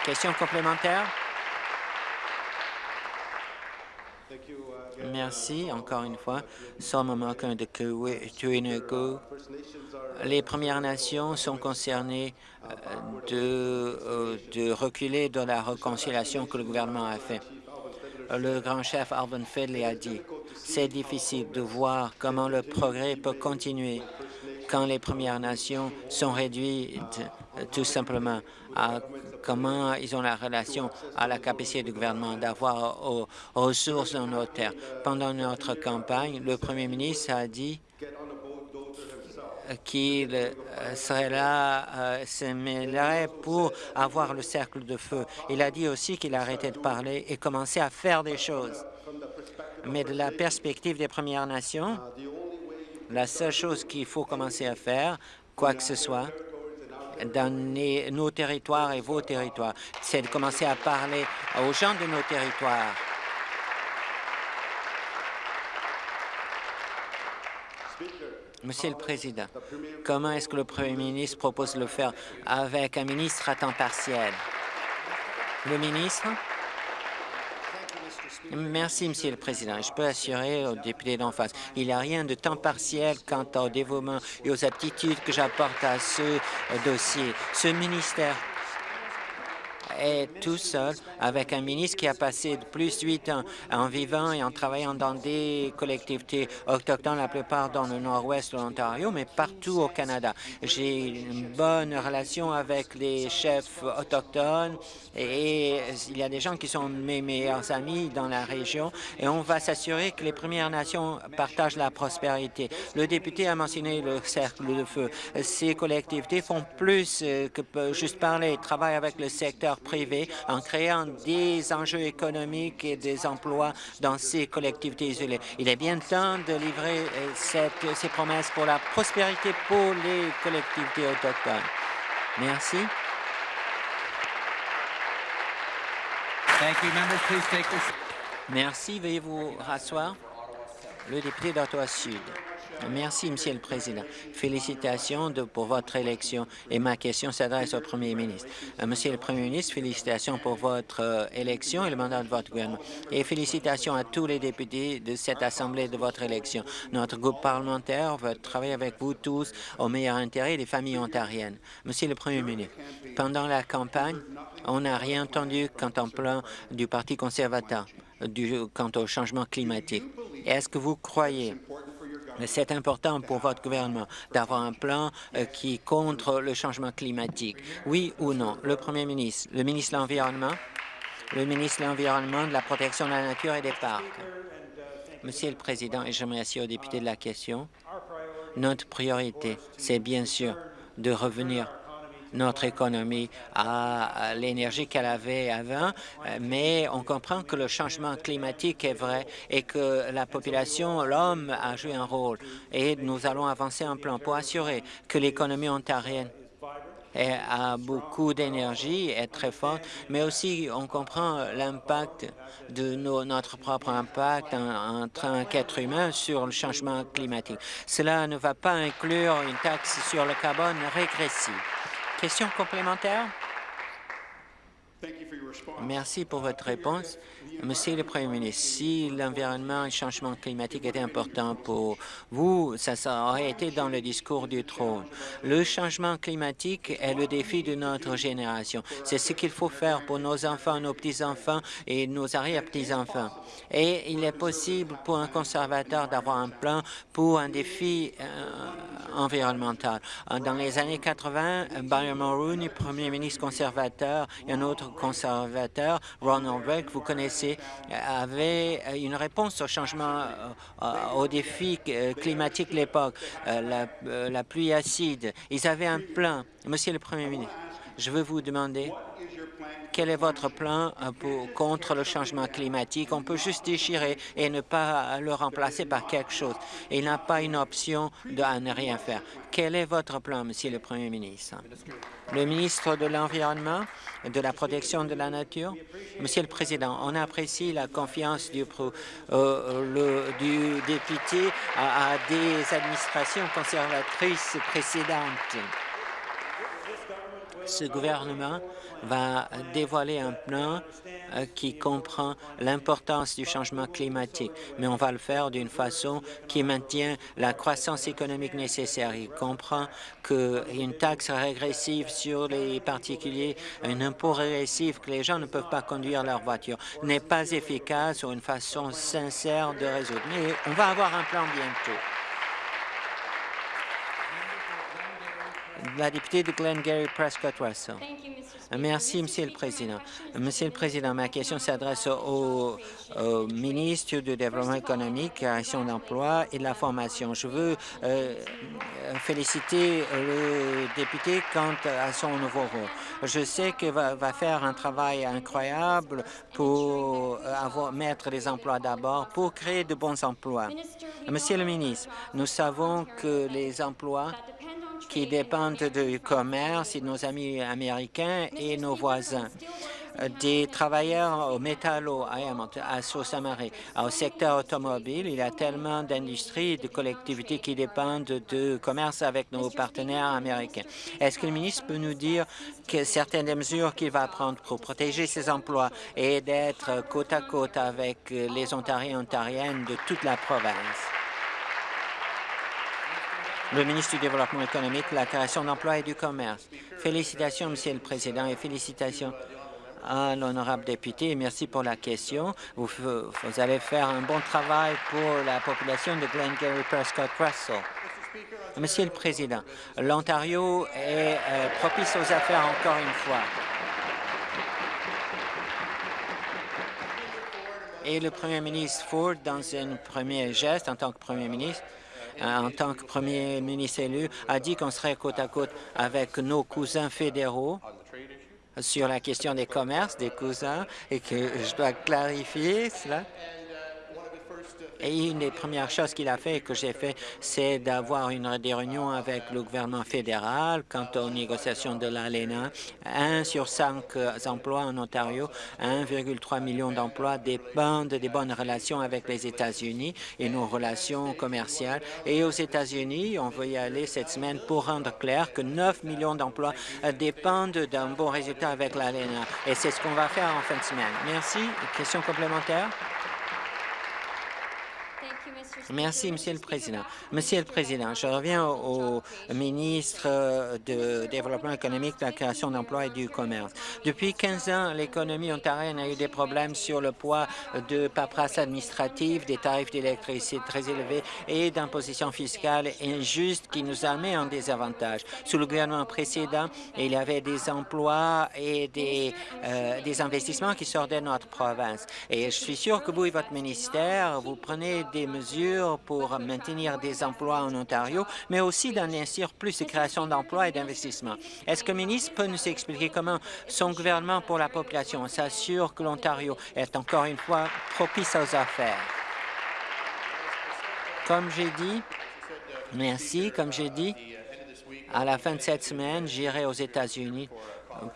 Question complémentaire? Merci encore une fois. de Les Premières Nations sont concernées euh, de, euh, de reculer dans la réconciliation que le gouvernement a fait le grand chef Alvin Fedley a dit. C'est difficile de voir comment le progrès peut continuer quand les Premières Nations sont réduites tout simplement à comment ils ont la relation à la capacité du gouvernement d'avoir aux ressources dans nos terres. Pendant notre campagne, le Premier ministre a dit qu'il euh, serait là, euh, se mêlerait pour avoir le cercle de feu. Il a dit aussi qu'il arrêtait de parler et commençait à faire des choses. Mais de la perspective des Premières Nations, la seule chose qu'il faut commencer à faire, quoi que ce soit, dans nos territoires et vos territoires, c'est de commencer à parler aux gens de nos territoires Monsieur le Président, comment est-ce que le Premier ministre propose de le faire avec un ministre à temps partiel? Le ministre? Merci, Monsieur le Président. Je peux assurer aux députés d'en face, il n'y a rien de temps partiel quant au dévouement et aux aptitudes que j'apporte à ce dossier. Ce ministère est tout seul avec un ministre qui a passé plus de huit ans en vivant et en travaillant dans des collectivités autochtones, la plupart dans le nord-ouest de l'Ontario, mais partout au Canada. J'ai une bonne relation avec les chefs autochtones et il y a des gens qui sont mes meilleurs amis dans la région et on va s'assurer que les Premières Nations partagent la prospérité. Le député a mentionné le cercle de feu. Ces collectivités font plus que juste parler, travaillent avec le secteur privé en créant des enjeux économiques et des emplois dans ces collectivités isolées. Il est bien temps de livrer euh, cette, ces promesses pour la prospérité pour les collectivités autochtones. Merci. Merci. Veuillez vous rasseoir. Le député d'Ottawa-Sud. Merci, Monsieur le Président. Félicitations pour votre élection et ma question s'adresse au Premier ministre. Euh, Monsieur le Premier ministre, félicitations pour votre euh, élection et le mandat de votre gouvernement. Et félicitations à tous les députés de cette Assemblée de votre élection. Notre groupe parlementaire veut travailler avec vous tous au meilleur intérêt des familles ontariennes. Monsieur le Premier ministre, pendant la campagne, on n'a rien entendu quant au plan du Parti conservateur quant au changement climatique. Est-ce que vous croyez c'est important pour votre gouvernement d'avoir un plan euh, qui contre le changement climatique. Oui ou non? Le Premier ministre, le ministre de l'Environnement, le ministre de l'Environnement, de la protection de la nature et des parcs. Monsieur le Président, et je remercie aux députés de la question, notre priorité, c'est bien sûr de revenir notre économie à l'énergie qu'elle avait avant, mais on comprend que le changement climatique est vrai et que la population, l'homme, a joué un rôle. Et nous allons avancer un plan pour assurer que l'économie ontarienne a beaucoup d'énergie, est très forte, mais aussi on comprend l'impact de notre propre impact en, en tant qu'être humain sur le changement climatique. Cela ne va pas inclure une taxe sur le carbone régressive. Question complémentaire? Merci pour votre réponse. Monsieur le Premier ministre, si l'environnement et le changement climatique étaient importants pour vous, ça, aurait été dans le discours du trône. Le changement climatique est le défi de notre génération. C'est ce qu'il faut faire pour nos enfants, nos petits-enfants et nos arrière-petits-enfants. Et il est possible pour un conservateur d'avoir un plan pour un défi euh, environnemental. Dans les années 80, Barry Mulroney, premier ministre conservateur, et un autre conservateur, Ronald Reagan, vous connaissez, avait une réponse au changement, euh, aux défis euh, climatiques de l'époque, euh, la pluie acide. Ils avaient un plan. Monsieur le Premier ministre, je veux vous demander quel est votre plan pour, contre le changement climatique? On peut juste déchirer et ne pas le remplacer par quelque chose. Il n'a pas une option de à ne rien faire. Quel est votre plan, Monsieur le Premier ministre? Le ministre de l'Environnement de la protection de la nature? Monsieur le Président, on apprécie la confiance du, euh, député à des administrations conservatrices précédentes. Ce gouvernement va dévoiler un plan euh, qui comprend l'importance du changement climatique, mais on va le faire d'une façon qui maintient la croissance économique nécessaire. Il comprend qu'une taxe régressive sur les particuliers, un impôt régressif que les gens ne peuvent pas conduire leur voiture n'est pas efficace ou une façon sincère de résoudre. Mais on va avoir un plan bientôt. La députée de Glengarry Prescott Russell. Merci, Monsieur le Président. Monsieur le Président, ma question s'adresse au, ministre du Développement économique, création d'emploi et de la formation. Je veux euh, féliciter le député quant à son nouveau rôle. Je sais qu'il va, va, faire un travail incroyable pour avoir, mettre les emplois d'abord, pour créer de bons emplois. Monsieur le ministre, nous savons que les emplois qui dépendent du commerce et de nos amis américains et nos voisins des travailleurs au métallo, à Sault-Saint-Marie. Au secteur automobile, il y a tellement d'industries et de collectivités qui dépendent de commerce avec nos partenaires américains. Est-ce que le ministre peut nous dire que certaines des mesures qu'il va prendre pour protéger ces emplois et d'être côte à côte avec les Ontariens et Ontariennes de toute la province? Le ministre du Développement économique, la création d'emplois et du commerce. Félicitations, Monsieur le Président, et félicitations à l'honorable député. Merci pour la question. Vous, allez faire un bon travail pour la population de Glengarry Prescott Russell. Monsieur le Président, l'Ontario est euh, propice aux affaires encore une fois. Et le Premier ministre Ford, dans un premier geste en tant que Premier ministre, en tant que premier ministre élu, a dit qu'on serait côte à côte avec nos cousins fédéraux sur la question des commerces, des cousins, et que je dois clarifier cela. Et une des premières choses qu'il a fait et que j'ai fait, c'est d'avoir une des réunions avec le gouvernement fédéral quant aux négociations de l'ALENA. Un sur cinq euh, emplois en Ontario, 1,3 million d'emplois dépendent des bonnes relations avec les États-Unis et nos relations commerciales. Et aux États-Unis, on veut y aller cette semaine pour rendre clair que 9 millions d'emplois euh, dépendent d'un bon résultat avec l'ALENA. Et c'est ce qu'on va faire en fin de semaine. Merci. Question complémentaire? Merci, Monsieur le Président. Monsieur le Président, je reviens au, ministre de Développement économique, de la création d'emplois et du commerce. Depuis 15 ans, l'économie ontarienne a eu des problèmes sur le poids de paperasse administrative, des tarifs d'électricité très élevés et d'imposition fiscale injuste qui nous a mis en désavantage. Sous le gouvernement précédent, il y avait des emplois et des, euh, des investissements qui sortaient de notre province. Et je suis sûr que vous et votre ministère, vous prenez des mesures pour maintenir des emplois en Ontario, mais aussi d'investir plus de création d'emplois et d'investissements. Est-ce que le ministre peut nous expliquer comment son gouvernement pour la population s'assure que l'Ontario est encore une fois propice aux affaires? Comme j'ai dit, merci, comme j'ai dit, à la fin de cette semaine, j'irai aux États-Unis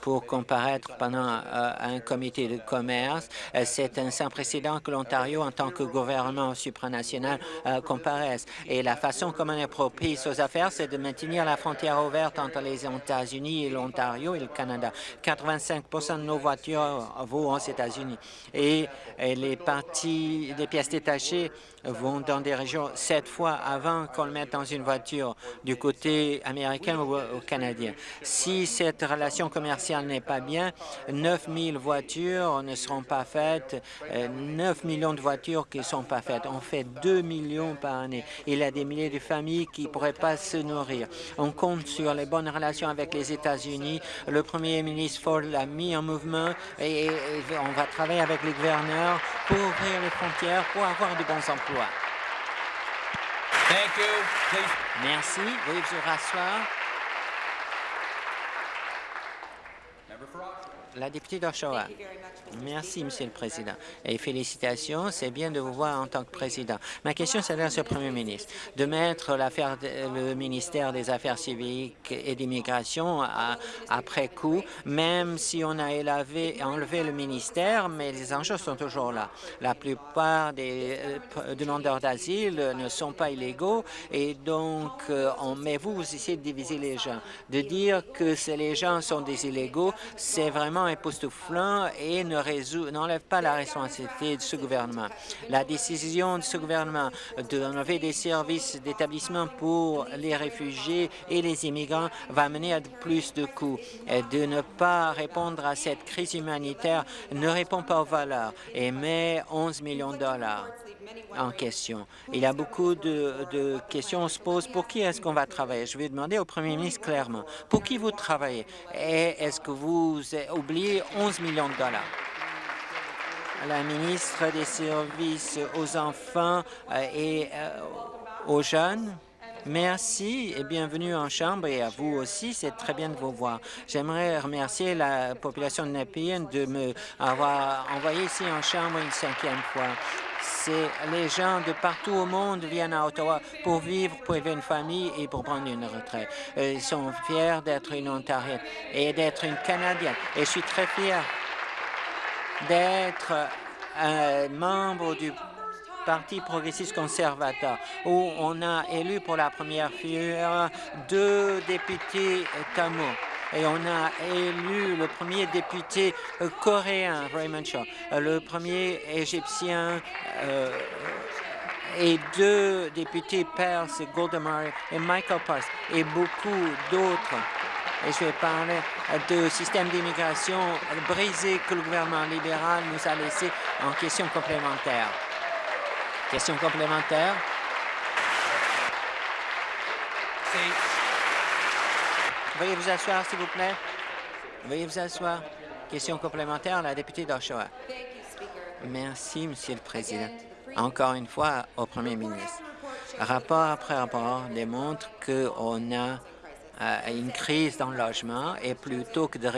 pour comparaître pendant euh, un comité de commerce. Euh, c'est un sans précédent que l'Ontario, en tant que gouvernement supranational, euh, comparaisse. Et la façon comme on est propice aux affaires, c'est de maintenir la frontière ouverte entre les États-Unis et l'Ontario et le Canada. 85% de nos voitures vont aux États-Unis. Et, les parties, les pièces détachées vont dans des régions sept fois avant qu'on le mette dans une voiture du côté américain ou, canadien. Si cette relation commerciale n'est pas bien, 9 000 voitures ne seront pas faites, 9 euh, millions de voitures qui ne sont pas faites. On fait 2 millions par année. Il y a des milliers de familles qui ne pourraient pas se nourrir. On compte sur les bonnes relations avec les États-Unis. Le premier ministre Ford l'a mis en mouvement et on va travailler avec les gouverneurs pour ouvrir les frontières, pour avoir de bons emplois. Thank you. Merci. Veuillez vous rasseoir. La députée d'Oshawa. Merci, Monsieur le Président. Et félicitations, c'est bien de vous voir en tant que président. Ma question s'adresse au Premier ministre. De mettre le ministère des Affaires civiques et d'immigration après coup, même si on a élevé, enlevé le ministère, mais les enjeux sont toujours là. La plupart des euh, demandeurs d'asile ne sont pas illégaux et donc, euh, on, mais vous, vous essayez de diviser les gens. De dire que les gens sont des illégaux, c'est vraiment époustouflant et ne n'enlève pas la responsabilité de ce gouvernement. La décision de ce gouvernement d'enlever des services d'établissement pour les réfugiés et les immigrants va mener à plus de coûts. De ne pas répondre à cette crise humanitaire ne répond pas aux valeurs et met 11 millions de dollars en question. Il y a beaucoup de, de questions se posent. Pour qui est-ce qu'on va travailler? Je vais demander au premier ministre clairement. Pour qui vous travaillez? Et est-ce que vous oubliez 11 millions de dollars? la ministre des Services aux enfants euh, et euh, aux jeunes. Merci et bienvenue en Chambre et à vous aussi. C'est très bien de vous voir. J'aimerais remercier la population de de me avoir envoyé ici en Chambre une cinquième fois. C'est les gens de partout au monde viennent à Ottawa pour vivre, pour élever une famille et pour prendre une retraite. Euh, ils sont fiers d'être une Ontarienne et d'être une Canadienne. Et je suis très fier d'être un membre du Parti progressiste conservateur, où on a élu pour la première fois deux députés tamouls. Et on a élu le premier député coréen, Raymond Shaw, le premier égyptien euh, et deux députés perses, Golda Meir et Michael Pars, et beaucoup d'autres et je vais parler de système d'immigration brisé que le gouvernement libéral nous a laissé en question complémentaire. Question complémentaire. Veuillez vous asseoir, s'il vous plaît. Veuillez vous asseoir. Question complémentaire, la députée d'Oshawa. Merci, Monsieur le Président. Encore une fois, au Premier ministre. Rapport après rapport démontre qu'on a une crise dans le logement et plutôt que de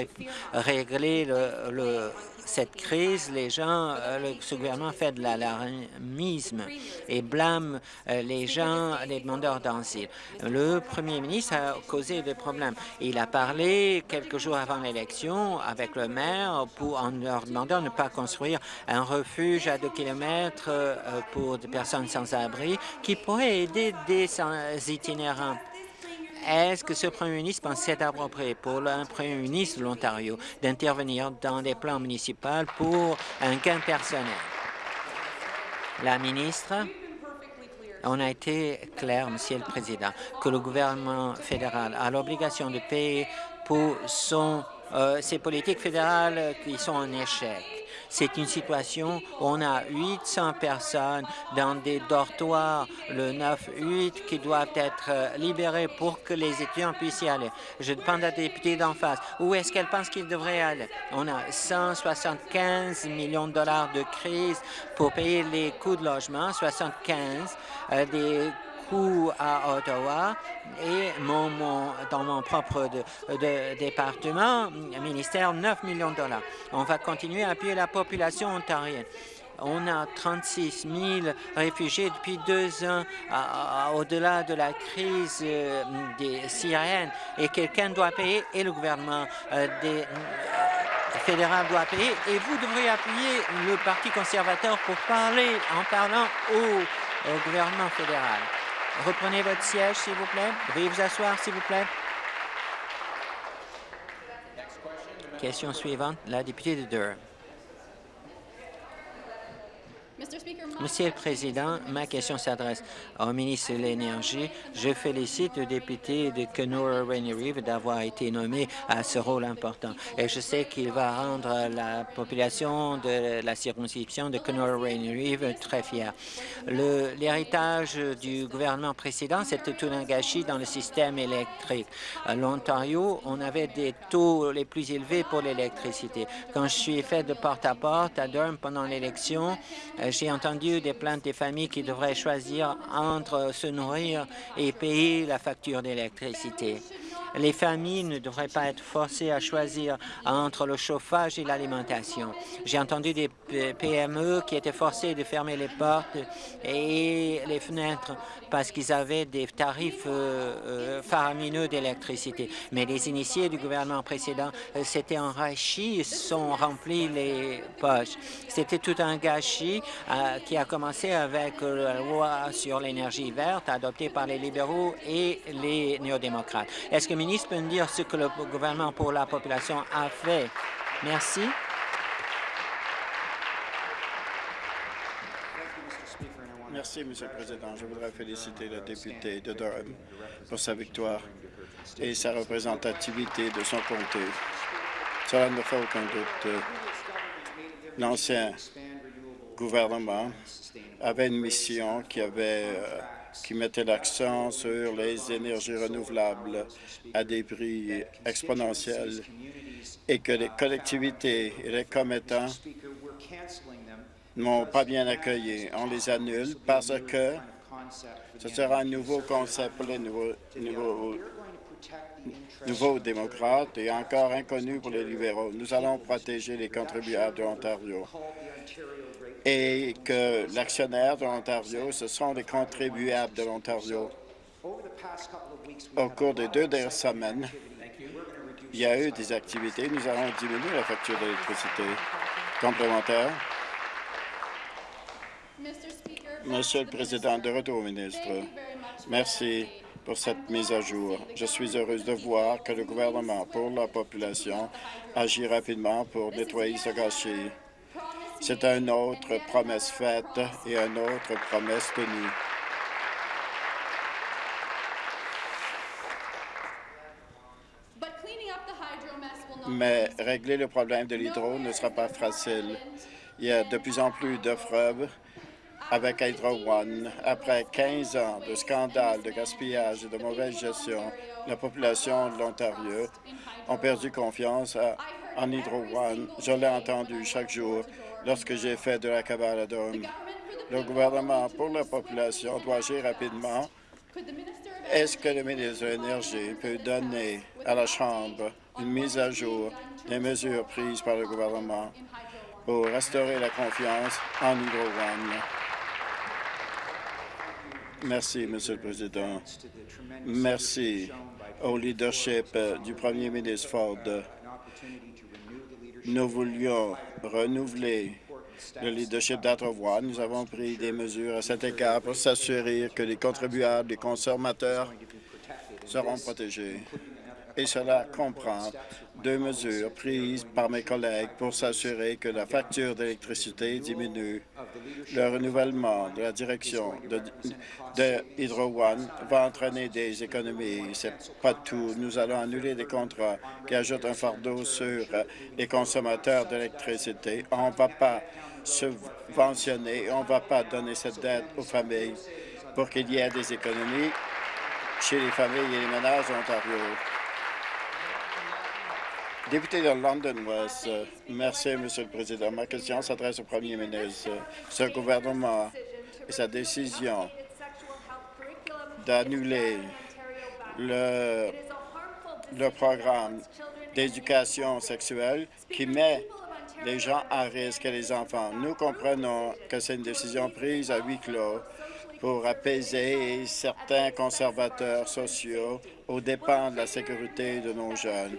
régler le, cette crise, les gens, le, ce gouvernement fait de l'alarmisme et blâme les gens, les demandeurs d'asile. Le premier ministre a causé des problèmes. Il a parlé quelques jours avant l'élection avec le maire pour, en leur demandant de ne pas construire un refuge à deux kilomètres pour des personnes sans abri qui pourrait aider des itinérants. Est-ce que ce premier ministre pense c'est approprié pour un premier ministre de l'Ontario d'intervenir dans les plans municipaux pour un gain personnel? La ministre, on a été clair, Monsieur le Président, que le gouvernement fédéral a l'obligation de payer pour euh, ses politiques fédérales qui sont en échec. C'est une situation où on a 800 personnes dans des dortoirs, le 9-8, qui doivent être euh, libérés pour que les étudiants puissent y aller. Je demande à la députée d'en face, où est-ce qu'elle pense qu'ils devraient aller? On a 175 millions de dollars de crise pour payer les coûts de logement, 75 euh, des à Ottawa et dans mon propre département, ministère, 9 millions de dollars. On va continuer à appuyer la population ontarienne. On a 36 000 réfugiés depuis deux ans au-delà de la crise euh, des Syriennes et quelqu'un doit payer et le gouvernement euh, euh, fédéral doit payer et vous devriez appuyer le Parti conservateur pour parler en parlant au gouvernement fédéral. Reprenez votre siège, s'il vous plaît. Veuillez vous asseoir, s'il vous plaît. Question suivante, la députée de Durham. Monsieur le Président, ma question s'adresse au ministre de l'Énergie. Je félicite le député de Kenora Rainy River d'avoir été nommé à ce rôle important. Et je sais qu'il va rendre la population de la circonscription de Kenora Rainy River très fière. L'héritage du gouvernement précédent, c'était tout un gâchis dans le système électrique. À l'Ontario, on avait des taux les plus élevés pour l'électricité. Quand je suis fait de porte-à-porte -à, -porte à Durham pendant l'élection, j'ai entendu des plaintes des familles qui devraient choisir entre se nourrir et payer la facture d'électricité. Les familles ne devraient pas être forcées à choisir entre le chauffage et l'alimentation. J'ai entendu des PME qui étaient forcées de fermer les portes et les fenêtres parce qu'ils avaient des tarifs euh, euh, faramineux d'électricité. Mais les initiés du gouvernement précédent euh, s'étaient enrichis, sont remplis les poches. C'était tout un gâchis qui a commencé avec la loi sur l'énergie verte adoptée par les libéraux et les néo-démocrates. Est-ce que le ministre peut nous dire ce que le gouvernement pour la population a fait? Merci. Merci, Monsieur le Président. Je voudrais féliciter le député de Durham pour sa victoire et sa représentativité de son comté. Cela ne fait aucun doute. L'ancien gouvernement avait une mission qui, euh, qui mettait l'accent sur les énergies renouvelables à des prix exponentiels et que les collectivités et les commettants n'ont pas bien accueilli. On les annule parce que ce sera un nouveau concept pour les nouveaux, nouveaux, démocrates et encore inconnu pour les libéraux. Nous allons protéger les contribuables de l'Ontario et que l'actionnaire de l'Ontario, ce sont les contribuables de l'Ontario. Au cours des deux dernières semaines, il y a eu des activités. Nous allons diminuer la facture d'électricité complémentaire. Monsieur le Président, de retour au ministre. Merci pour cette mise à jour. Je suis heureuse de voir que le gouvernement pour la population agit rapidement pour nettoyer ce gâchis. C'est une autre promesse faite et une autre promesse tenue. Mais régler le problème de l'hydro ne sera pas facile. Il y a de plus en plus de preuves avec Hydro One. Après 15 ans de scandales, de gaspillage et de mauvaise gestion, la population de l'Ontario a perdu confiance en Hydro One. Je l'ai entendu chaque jour lorsque j'ai fait de la cabale à Dome. Le gouvernement pour la population doit agir rapidement Est-ce que le ministre de l'Énergie peut donner à la Chambre une mise à jour des mesures prises par le gouvernement pour restaurer la confiance en Hydro One? Merci, Monsieur le Président. Merci au leadership euh, du Premier ministre Ford. Nous voulions renouveler le leadership d'Ottawa. Nous avons pris des mesures à cet égard pour s'assurer que les contribuables, les consommateurs seront protégés. Et cela comprend deux mesures prises par mes collègues pour s'assurer que la facture d'électricité diminue. Le renouvellement de la direction de, Hydro One va entraîner des économies. C'est pas tout. Nous allons annuler des contrats qui ajoutent un fardeau sur les consommateurs d'électricité. On ne va pas subventionner, on ne va pas donner cette dette aux familles pour qu'il y ait des économies chez les familles et les ménages Ontario. Député de London West, merci, Monsieur le Président. Ma question s'adresse au Premier ministre. Ce gouvernement et sa décision d'annuler le, le programme d'éducation sexuelle qui met les gens à risque et les enfants. Nous comprenons que c'est une décision prise à huis clos pour apaiser certains conservateurs sociaux aux dépens de la sécurité de nos jeunes.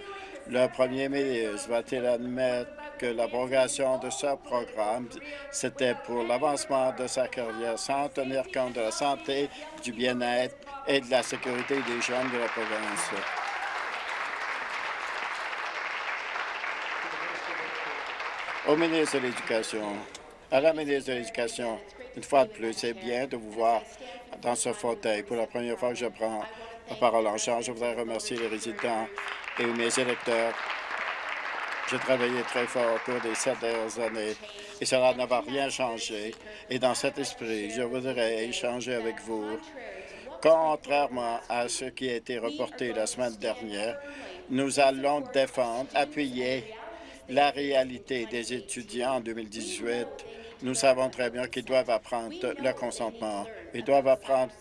Le premier ministre va-t-il admettre que l'abrogation de ce programme, c'était pour l'avancement de sa carrière sans tenir compte de la santé, du bien-être et de la sécurité des jeunes de la province? Au ministre de l'Éducation, à la ministre de l'Éducation, une fois de plus, c'est bien de vous voir dans ce fauteuil. Pour la première fois que je prends la parole en charge, je voudrais remercier les résidents et mes électeurs. J'ai travaillé très fort au cours des sept dernières années et cela n'a rien changé. Et dans cet esprit, je voudrais échanger avec vous. Contrairement à ce qui a été reporté la semaine dernière, nous allons défendre, appuyer la réalité des étudiants en 2018. Nous savons très bien qu'ils doivent apprendre le consentement. Ils doivent apprendre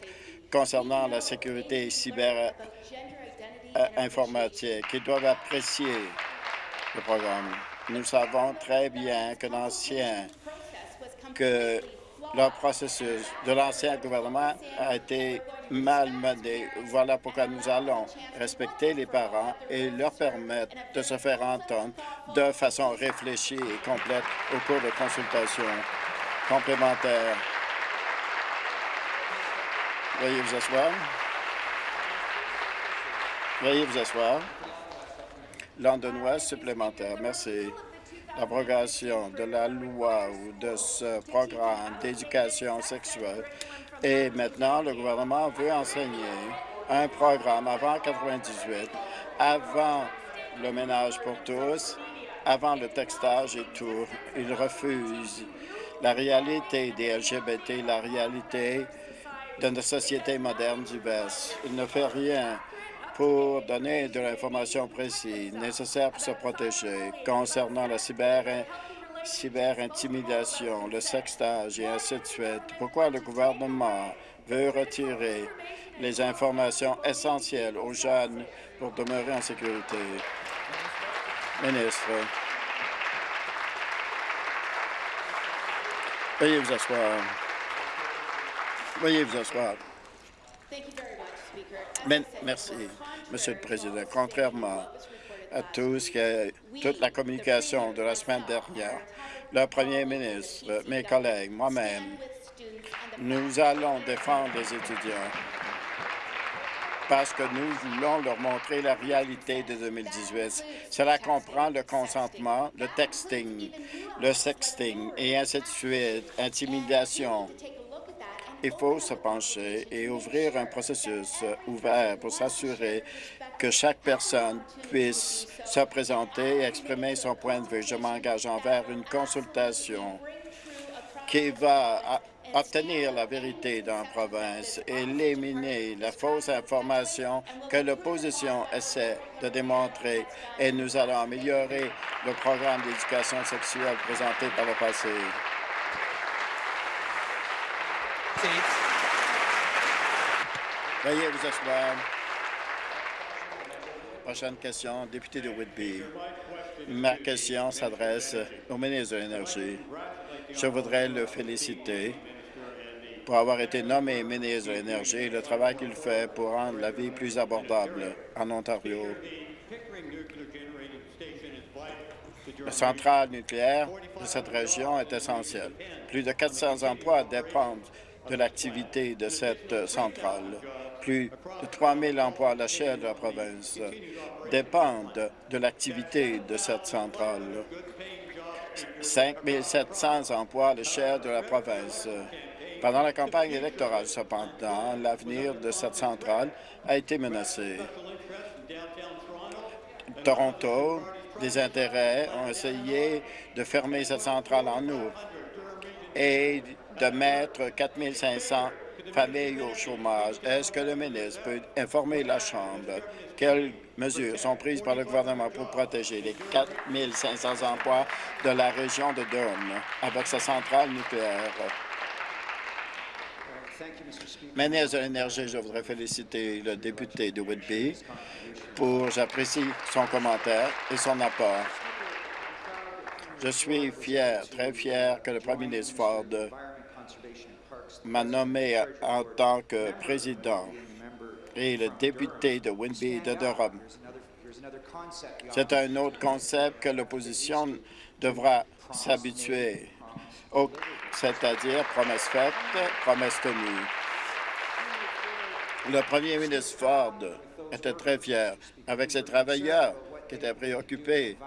concernant la sécurité cyber informatique. Ils doivent apprécier le programme. Nous savons très bien que l'ancien que le processus de l'ancien gouvernement a été mal mené. Voilà pourquoi nous allons respecter les parents et leur permettre de se faire entendre de façon réfléchie et complète au cours de consultations complémentaires. Veuillez vous asseoir. Veuillez vous asseoir. Londonnois supplémentaire. Merci l'abrogation de la loi ou de ce programme d'éducation sexuelle. Et maintenant, le gouvernement veut enseigner un programme avant 98, avant le ménage pour tous, avant le textage et tout. Il refuse la réalité des LGBT, la réalité de notre société moderne West. Il ne fait rien pour donner de l'information précise nécessaire pour se protéger concernant la cyber cyberintimidation, le sextage et ainsi de suite. Pourquoi le gouvernement veut retirer les informations essentielles aux jeunes pour demeurer en sécurité? Ministre. Veuillez vous asseoir. Veuillez vous asseoir. Merci, Monsieur le Président. Contrairement à tout ce que, toute la communication de la semaine dernière, le Premier ministre, mes collègues, moi-même, nous allons défendre les étudiants parce que nous voulons leur montrer la réalité de 2018. Cela comprend le consentement, le texting, le sexting et ainsi de suite, intimidation, il faut se pencher et ouvrir un processus ouvert pour s'assurer que chaque personne puisse se présenter et exprimer son point de vue. Je m'engage envers une consultation qui va obtenir la vérité dans la province, éliminer la fausse information que l'opposition essaie de démontrer et nous allons améliorer le programme d'éducation sexuelle présenté par le passé. Veuillez vous asseoir. Prochaine question, député de Whitby. Ma question s'adresse au ministre de l'Énergie. Je voudrais le féliciter pour avoir été nommé ministre de l'Énergie et le travail qu'il fait pour rendre la vie plus abordable en Ontario. La centrale nucléaire de cette région est essentielle. Plus de 400 emplois dépendent de l'activité de cette centrale. Plus de 3 000 emplois à l'échelle de la province dépendent de l'activité de cette centrale. 5 700 emplois à l'échelle de la province. Pendant la campagne électorale, cependant, l'avenir de cette centrale a été menacé. Toronto, des intérêts ont essayé de fermer cette centrale en août et de mettre 4 500 familles au chômage. Est-ce que le ministre peut informer la Chambre quelles mesures sont prises par le gouvernement pour protéger les 4 500 emplois de la région de Durham avec sa centrale nucléaire? Ministre de l'Énergie, je voudrais féliciter le député de Whitby pour, j'apprécie son commentaire et son apport. Je suis fier, très fier que le premier ministre Ford m'a nommé en tant que président et le député de Whitby de Durham. C'est un autre concept que l'opposition devra s'habituer, c'est-à-dire promesse faite, promesse tenue. Le premier ministre Ford était très fier avec ses travailleurs qui étaient préoccupés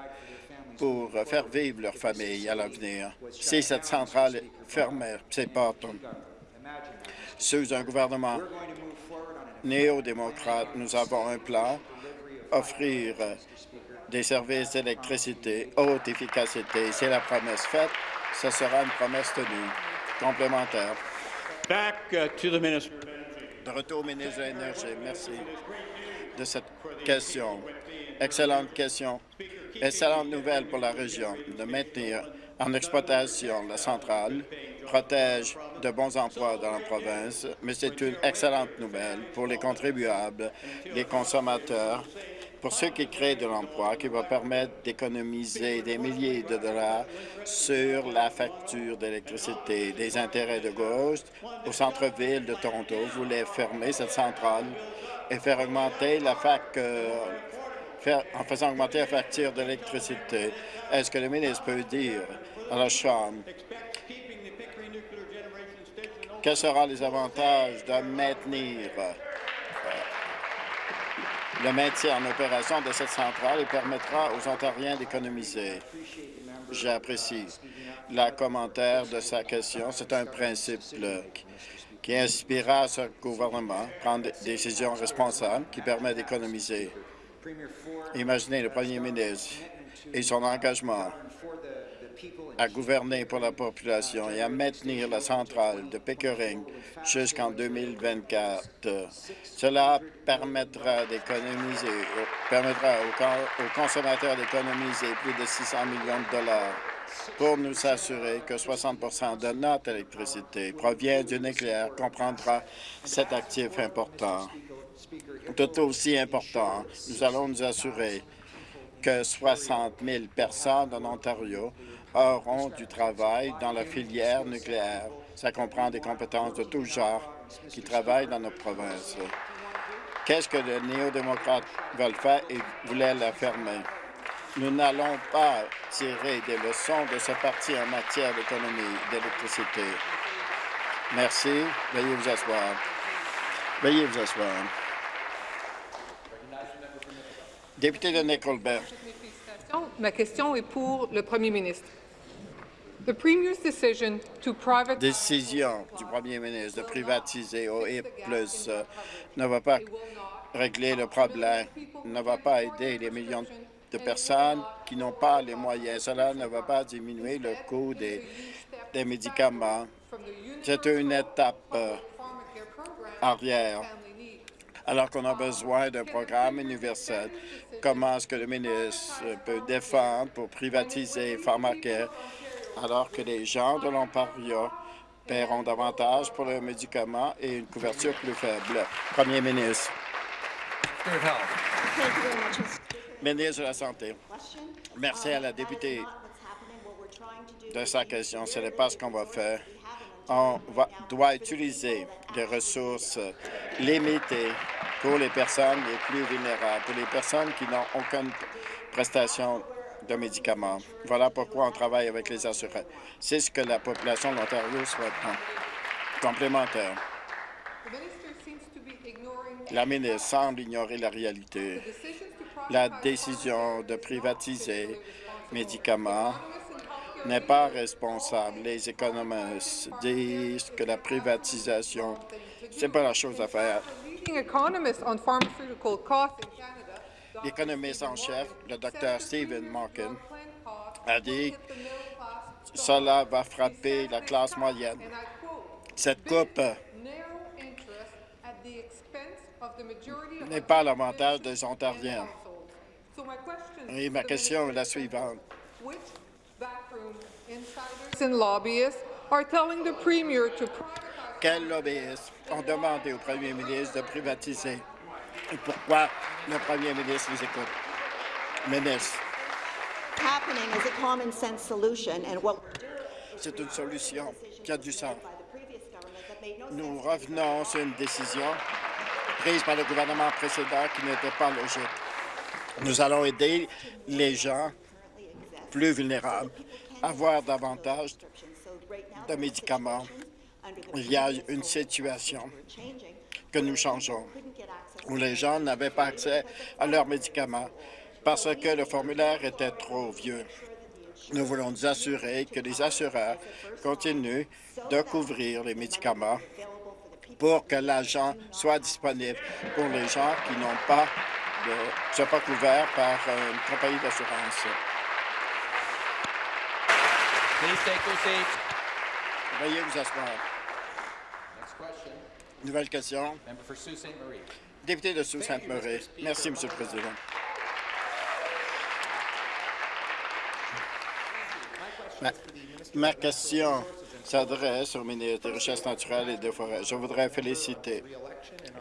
pour faire vivre leur famille à l'avenir. Si cette centrale fermait ses portes, sous un gouvernement néo-démocrate, nous avons un plan, offrir des services d'électricité haute efficacité. C'est la promesse faite, ce sera une promesse tenue. Complémentaire. Back uh, to the minister. De retour au ministre de l'Énergie. Merci de cette question. Excellente question. Excellente nouvelle pour la région de maintenir en exploitation la centrale, protège de bons emplois dans la province, mais c'est une excellente nouvelle pour les contribuables, les consommateurs, pour ceux qui créent de l'emploi, qui va permettre d'économiser des milliers de dollars sur la facture d'électricité. Des intérêts de gauche au centre-ville de Toronto voulaient fermer cette centrale et faire augmenter la fac, euh, faire, en faisant augmenter la facture d'électricité. Est-ce que le ministre peut dire à la Chambre quels seront les avantages de maintenir euh, le maintien en opération de cette centrale et permettra aux Ontariens d'économiser? J'apprécie le commentaire de sa question. C'est un principe qui inspirera ce gouvernement à prendre des décisions responsables qui permettent d'économiser. Imaginez le premier ministre et son engagement à gouverner pour la population et à maintenir la centrale de Pickering jusqu'en 2024. Cela permettra d'économiser, permettra aux, consommateurs d'économiser plus de 600 millions de dollars pour nous assurer que 60% de notre électricité provient du nucléaire, comprendra cet actif important. Tout aussi important, nous allons nous assurer que 60 000 personnes en Ontario auront du travail dans la filière nucléaire. Ça comprend des compétences de tout genre qui travaillent dans notre province. Qu'est-ce que les néo-démocrates veulent faire et voulaient la fermer? Nous n'allons pas tirer des leçons de ce parti en matière d'économie d'électricité. Merci. Veuillez vous asseoir. Veuillez vous asseoir. Député de Nickelbert. Ma question est pour le premier ministre. Décision du premier ministre de privatiser OIP euh, ne va pas régler le problème, ne va pas aider les millions de personnes qui n'ont pas les moyens. Cela ne va pas diminuer le coût des, des médicaments. C'est une étape euh, arrière alors qu'on a besoin d'un programme universel. Comment est-ce que le ministre peut défendre pour privatiser Pharmacare? Alors que les gens de l'Ontario paieront davantage pour leurs médicaments et une couverture plus faible. Premier ministre. Ministre de la Santé. Merci à la députée de sa question. Ce n'est pas ce qu'on va faire. On doit utiliser des ressources limitées pour les personnes les plus vulnérables, pour les personnes qui n'ont aucune prestation de médicaments. Voilà pourquoi on travaille avec les assurés. C'est ce que la population de l'Ontario souhaite. Complémentaire. Be ignoring La ministre semble ignorer la réalité. La décision de privatiser médicaments n'est pas responsable. Les économistes disent que la privatisation, c'est pas la chose à faire. L'économiste en chef, le docteur Stephen costs a dit cela va frapper la classe moyenne. Cette coupe n'est pas à l'avantage des Ontariens. Et ma question est la suivante. Quels lobbyistes ont demandé au premier ministre de privatiser? Et pourquoi le premier ministre les écoute? Ministre. C'est une solution qui a du sens. Nous revenons sur une décision prise par le gouvernement précédent qui n'était pas logique. Nous allons aider les gens plus vulnérables à avoir davantage de médicaments. Il y a une situation que nous changeons où les gens n'avaient pas accès à leurs médicaments parce que le formulaire était trop vieux. Nous voulons nous assurer que les assureurs continuent de couvrir les médicaments pour que l'argent soit disponible pour les gens qui n'ont pas de, sont pas couverts par une compagnie d'assurance. Veuillez vous asseoir. Nouvelle question. Member for Sault. Député de Sault-Sainte-Marie. Merci, Monsieur le Président. Ma, ma question s'adresse au ministre des Richesses naturelles et des Forêts. Je voudrais féliciter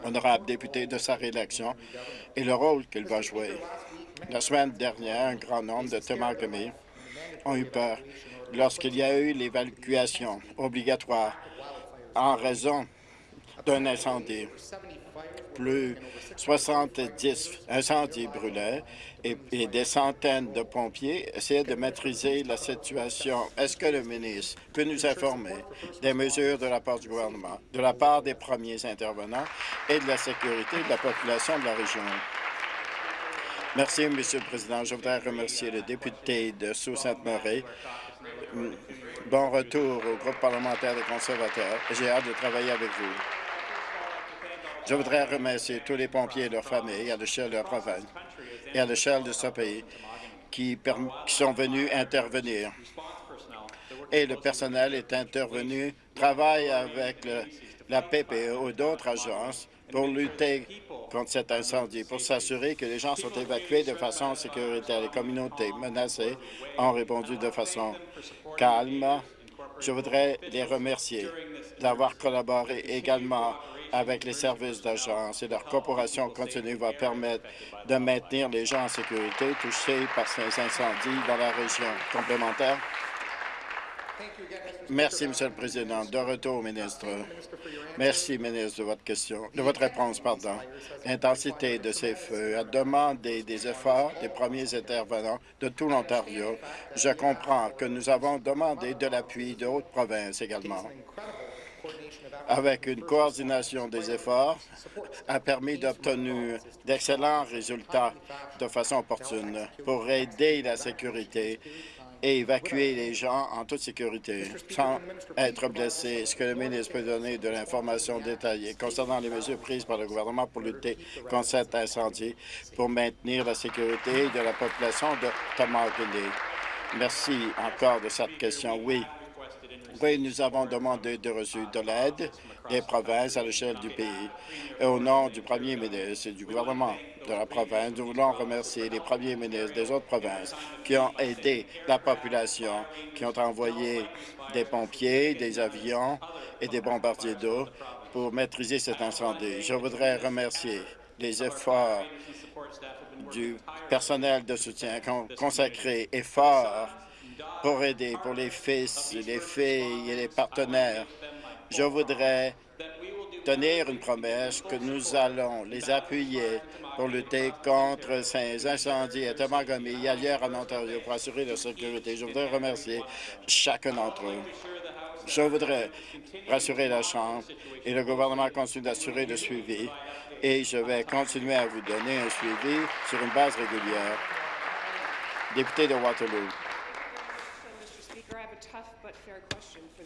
l'honorable député de sa réélection et le rôle qu'il va jouer. La semaine dernière, un grand nombre de Temagami ont eu peur lorsqu'il y a eu l'évacuation obligatoire en raison d'un incendie. Plus 70 incendies brûlaient et, et des centaines de pompiers essayaient de maîtriser la situation. Est-ce que le ministre peut nous informer des mesures de la part du gouvernement, de la part des premiers intervenants et de la sécurité de la population de la région? Merci, Monsieur le Président. Je voudrais remercier le député de Sault-Sainte-Marie. Bon retour au groupe parlementaire des conservateurs. J'ai hâte de travailler avec vous. Je voudrais remercier tous les pompiers et leurs familles à l'échelle de la province et à l'échelle de ce pays qui, qui sont venus intervenir. Et le personnel est intervenu, travaille avec la PPE ou d'autres agences pour lutter contre cet incendie, pour s'assurer que les gens sont évacués de façon sécuritaire. Les communautés menacées ont répondu de façon calme. Je voudrais les remercier d'avoir collaboré également avec les services d'agence et leur coopération continue va permettre de maintenir les gens en sécurité touchés par ces incendies dans la région. Complémentaire? Merci, Monsieur le Président. De retour, ministre. Merci, ministre, de votre question, de votre réponse, pardon. L'intensité de ces feux a demandé des efforts des premiers intervenants de tout l'Ontario. Je comprends que nous avons demandé de l'appui d'autres provinces également. Avec une coordination des efforts, a permis d'obtenir d'excellents résultats de façon opportune pour aider la sécurité et évacuer les gens en toute sécurité sans être blessés. Est-ce que le ministre peut donner de l'information détaillée concernant les mesures prises par le gouvernement pour lutter contre cet incendie, pour maintenir la sécurité de la population de Tamaguni? Merci encore de cette question. Oui. Oui, nous avons demandé de recevoir de l'aide des provinces à l'échelle du pays. Et au nom du premier ministre et du gouvernement de la province, nous voulons remercier les premiers ministres des autres provinces qui ont aidé la population, qui ont envoyé des pompiers, des avions et des bombardiers d'eau pour maîtriser cet incendie. Je voudrais remercier les efforts du personnel de soutien consacré efforts pour aider, pour les fils, les filles et les partenaires. Je voudrais tenir une promesse que nous allons les appuyer pour lutter contre ces incendies à Tamagami et ailleurs en Ontario pour assurer la sécurité. Je voudrais remercier chacun d'entre eux. Je voudrais rassurer la Chambre et le gouvernement continue d'assurer le suivi et je vais continuer à vous donner un suivi sur une base régulière. Député de Waterloo.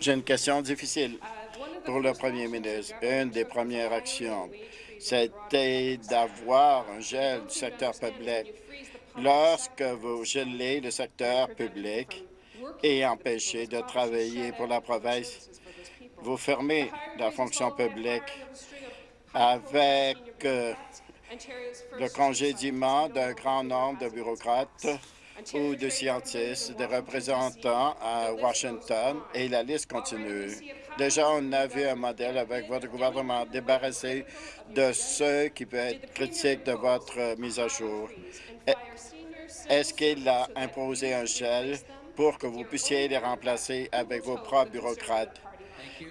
J'ai une question difficile pour le premier ministre. Une des premières actions, c'était d'avoir un gel du secteur public. Lorsque vous gelez le secteur public et empêchez de travailler pour la province, vous fermez la fonction publique avec euh, le congédiement d'un grand nombre de bureaucrates ou de scientifiques, des représentants à Washington, et la liste continue. Déjà, on a vu un modèle avec votre gouvernement débarrassé de ceux qui peuvent être critiques de votre mise à jour. Est-ce qu'il a imposé un gel pour que vous puissiez les remplacer avec vos propres bureaucrates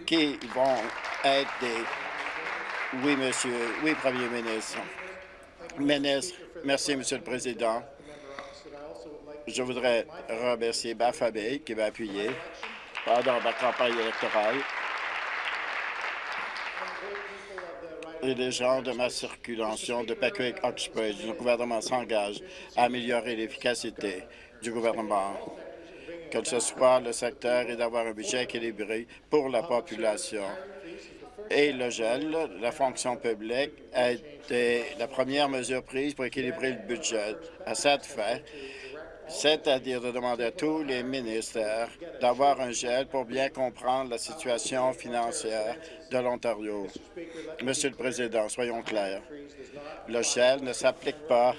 qui vont être des... Oui, monsieur. Oui, Premier ministre. Ministre, merci, Monsieur le Président. Je voudrais remercier Bafabé qui va appuyer pendant ma campagne électorale et les gens de ma circulation de Patrick Oxbridge. Le gouvernement s'engage à améliorer l'efficacité du gouvernement, que ce soit le secteur et d'avoir un budget équilibré pour la population. Et le gel, la fonction publique, a été la première mesure prise pour équilibrer le budget. À cette fin, c'est-à-dire de demander à tous les ministères d'avoir un gel pour bien comprendre la situation financière de l'Ontario. Monsieur le Président, soyons clairs. Le gel ne s'applique pas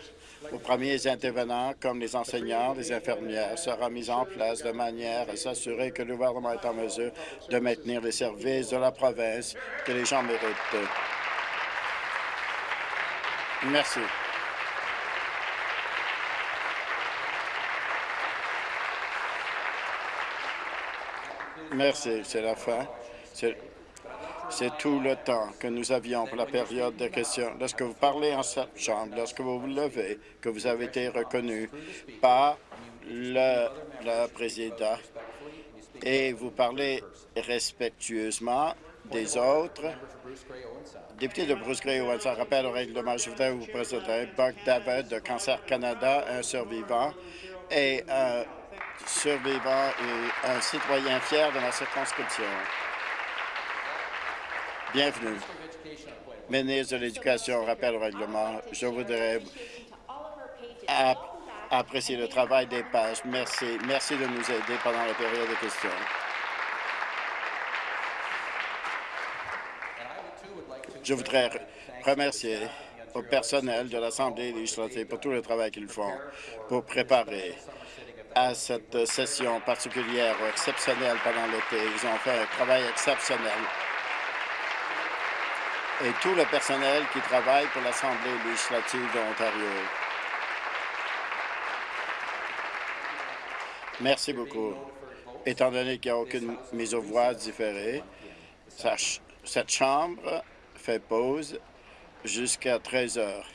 aux premiers intervenants comme les enseignants, les infirmières, sera mis en place de manière à s'assurer que le gouvernement est en mesure de maintenir les services de la province que les gens méritent. Merci. Merci, c'est la fin. C'est tout le temps que nous avions pour la période de questions. Lorsque vous parlez en cette chambre, lorsque vous vous levez, que vous avez été reconnu par le, président et vous parlez respectueusement des autres, député de Bruce Gray, ça rappelle au règlement, je voudrais vous présenter Buck David de Cancer Canada, un survivant et un survivant et un citoyen fier de ma circonscription. Bienvenue. Ministre de l'Éducation, rappel au règlement, je voudrais apprécier le travail des pages. Merci. Merci de nous aider pendant la période de questions. Je voudrais remercier au personnel de l'Assemblée législative pour tout le travail qu'ils font pour préparer à cette session particulière ou exceptionnelle pendant l'été. Ils ont fait un travail exceptionnel. Et tout le personnel qui travaille pour l'Assemblée législative de l'Ontario. Merci beaucoup. Étant donné qu'il n'y a aucune mise aux voix différée, cette Chambre fait pause jusqu'à 13 heures.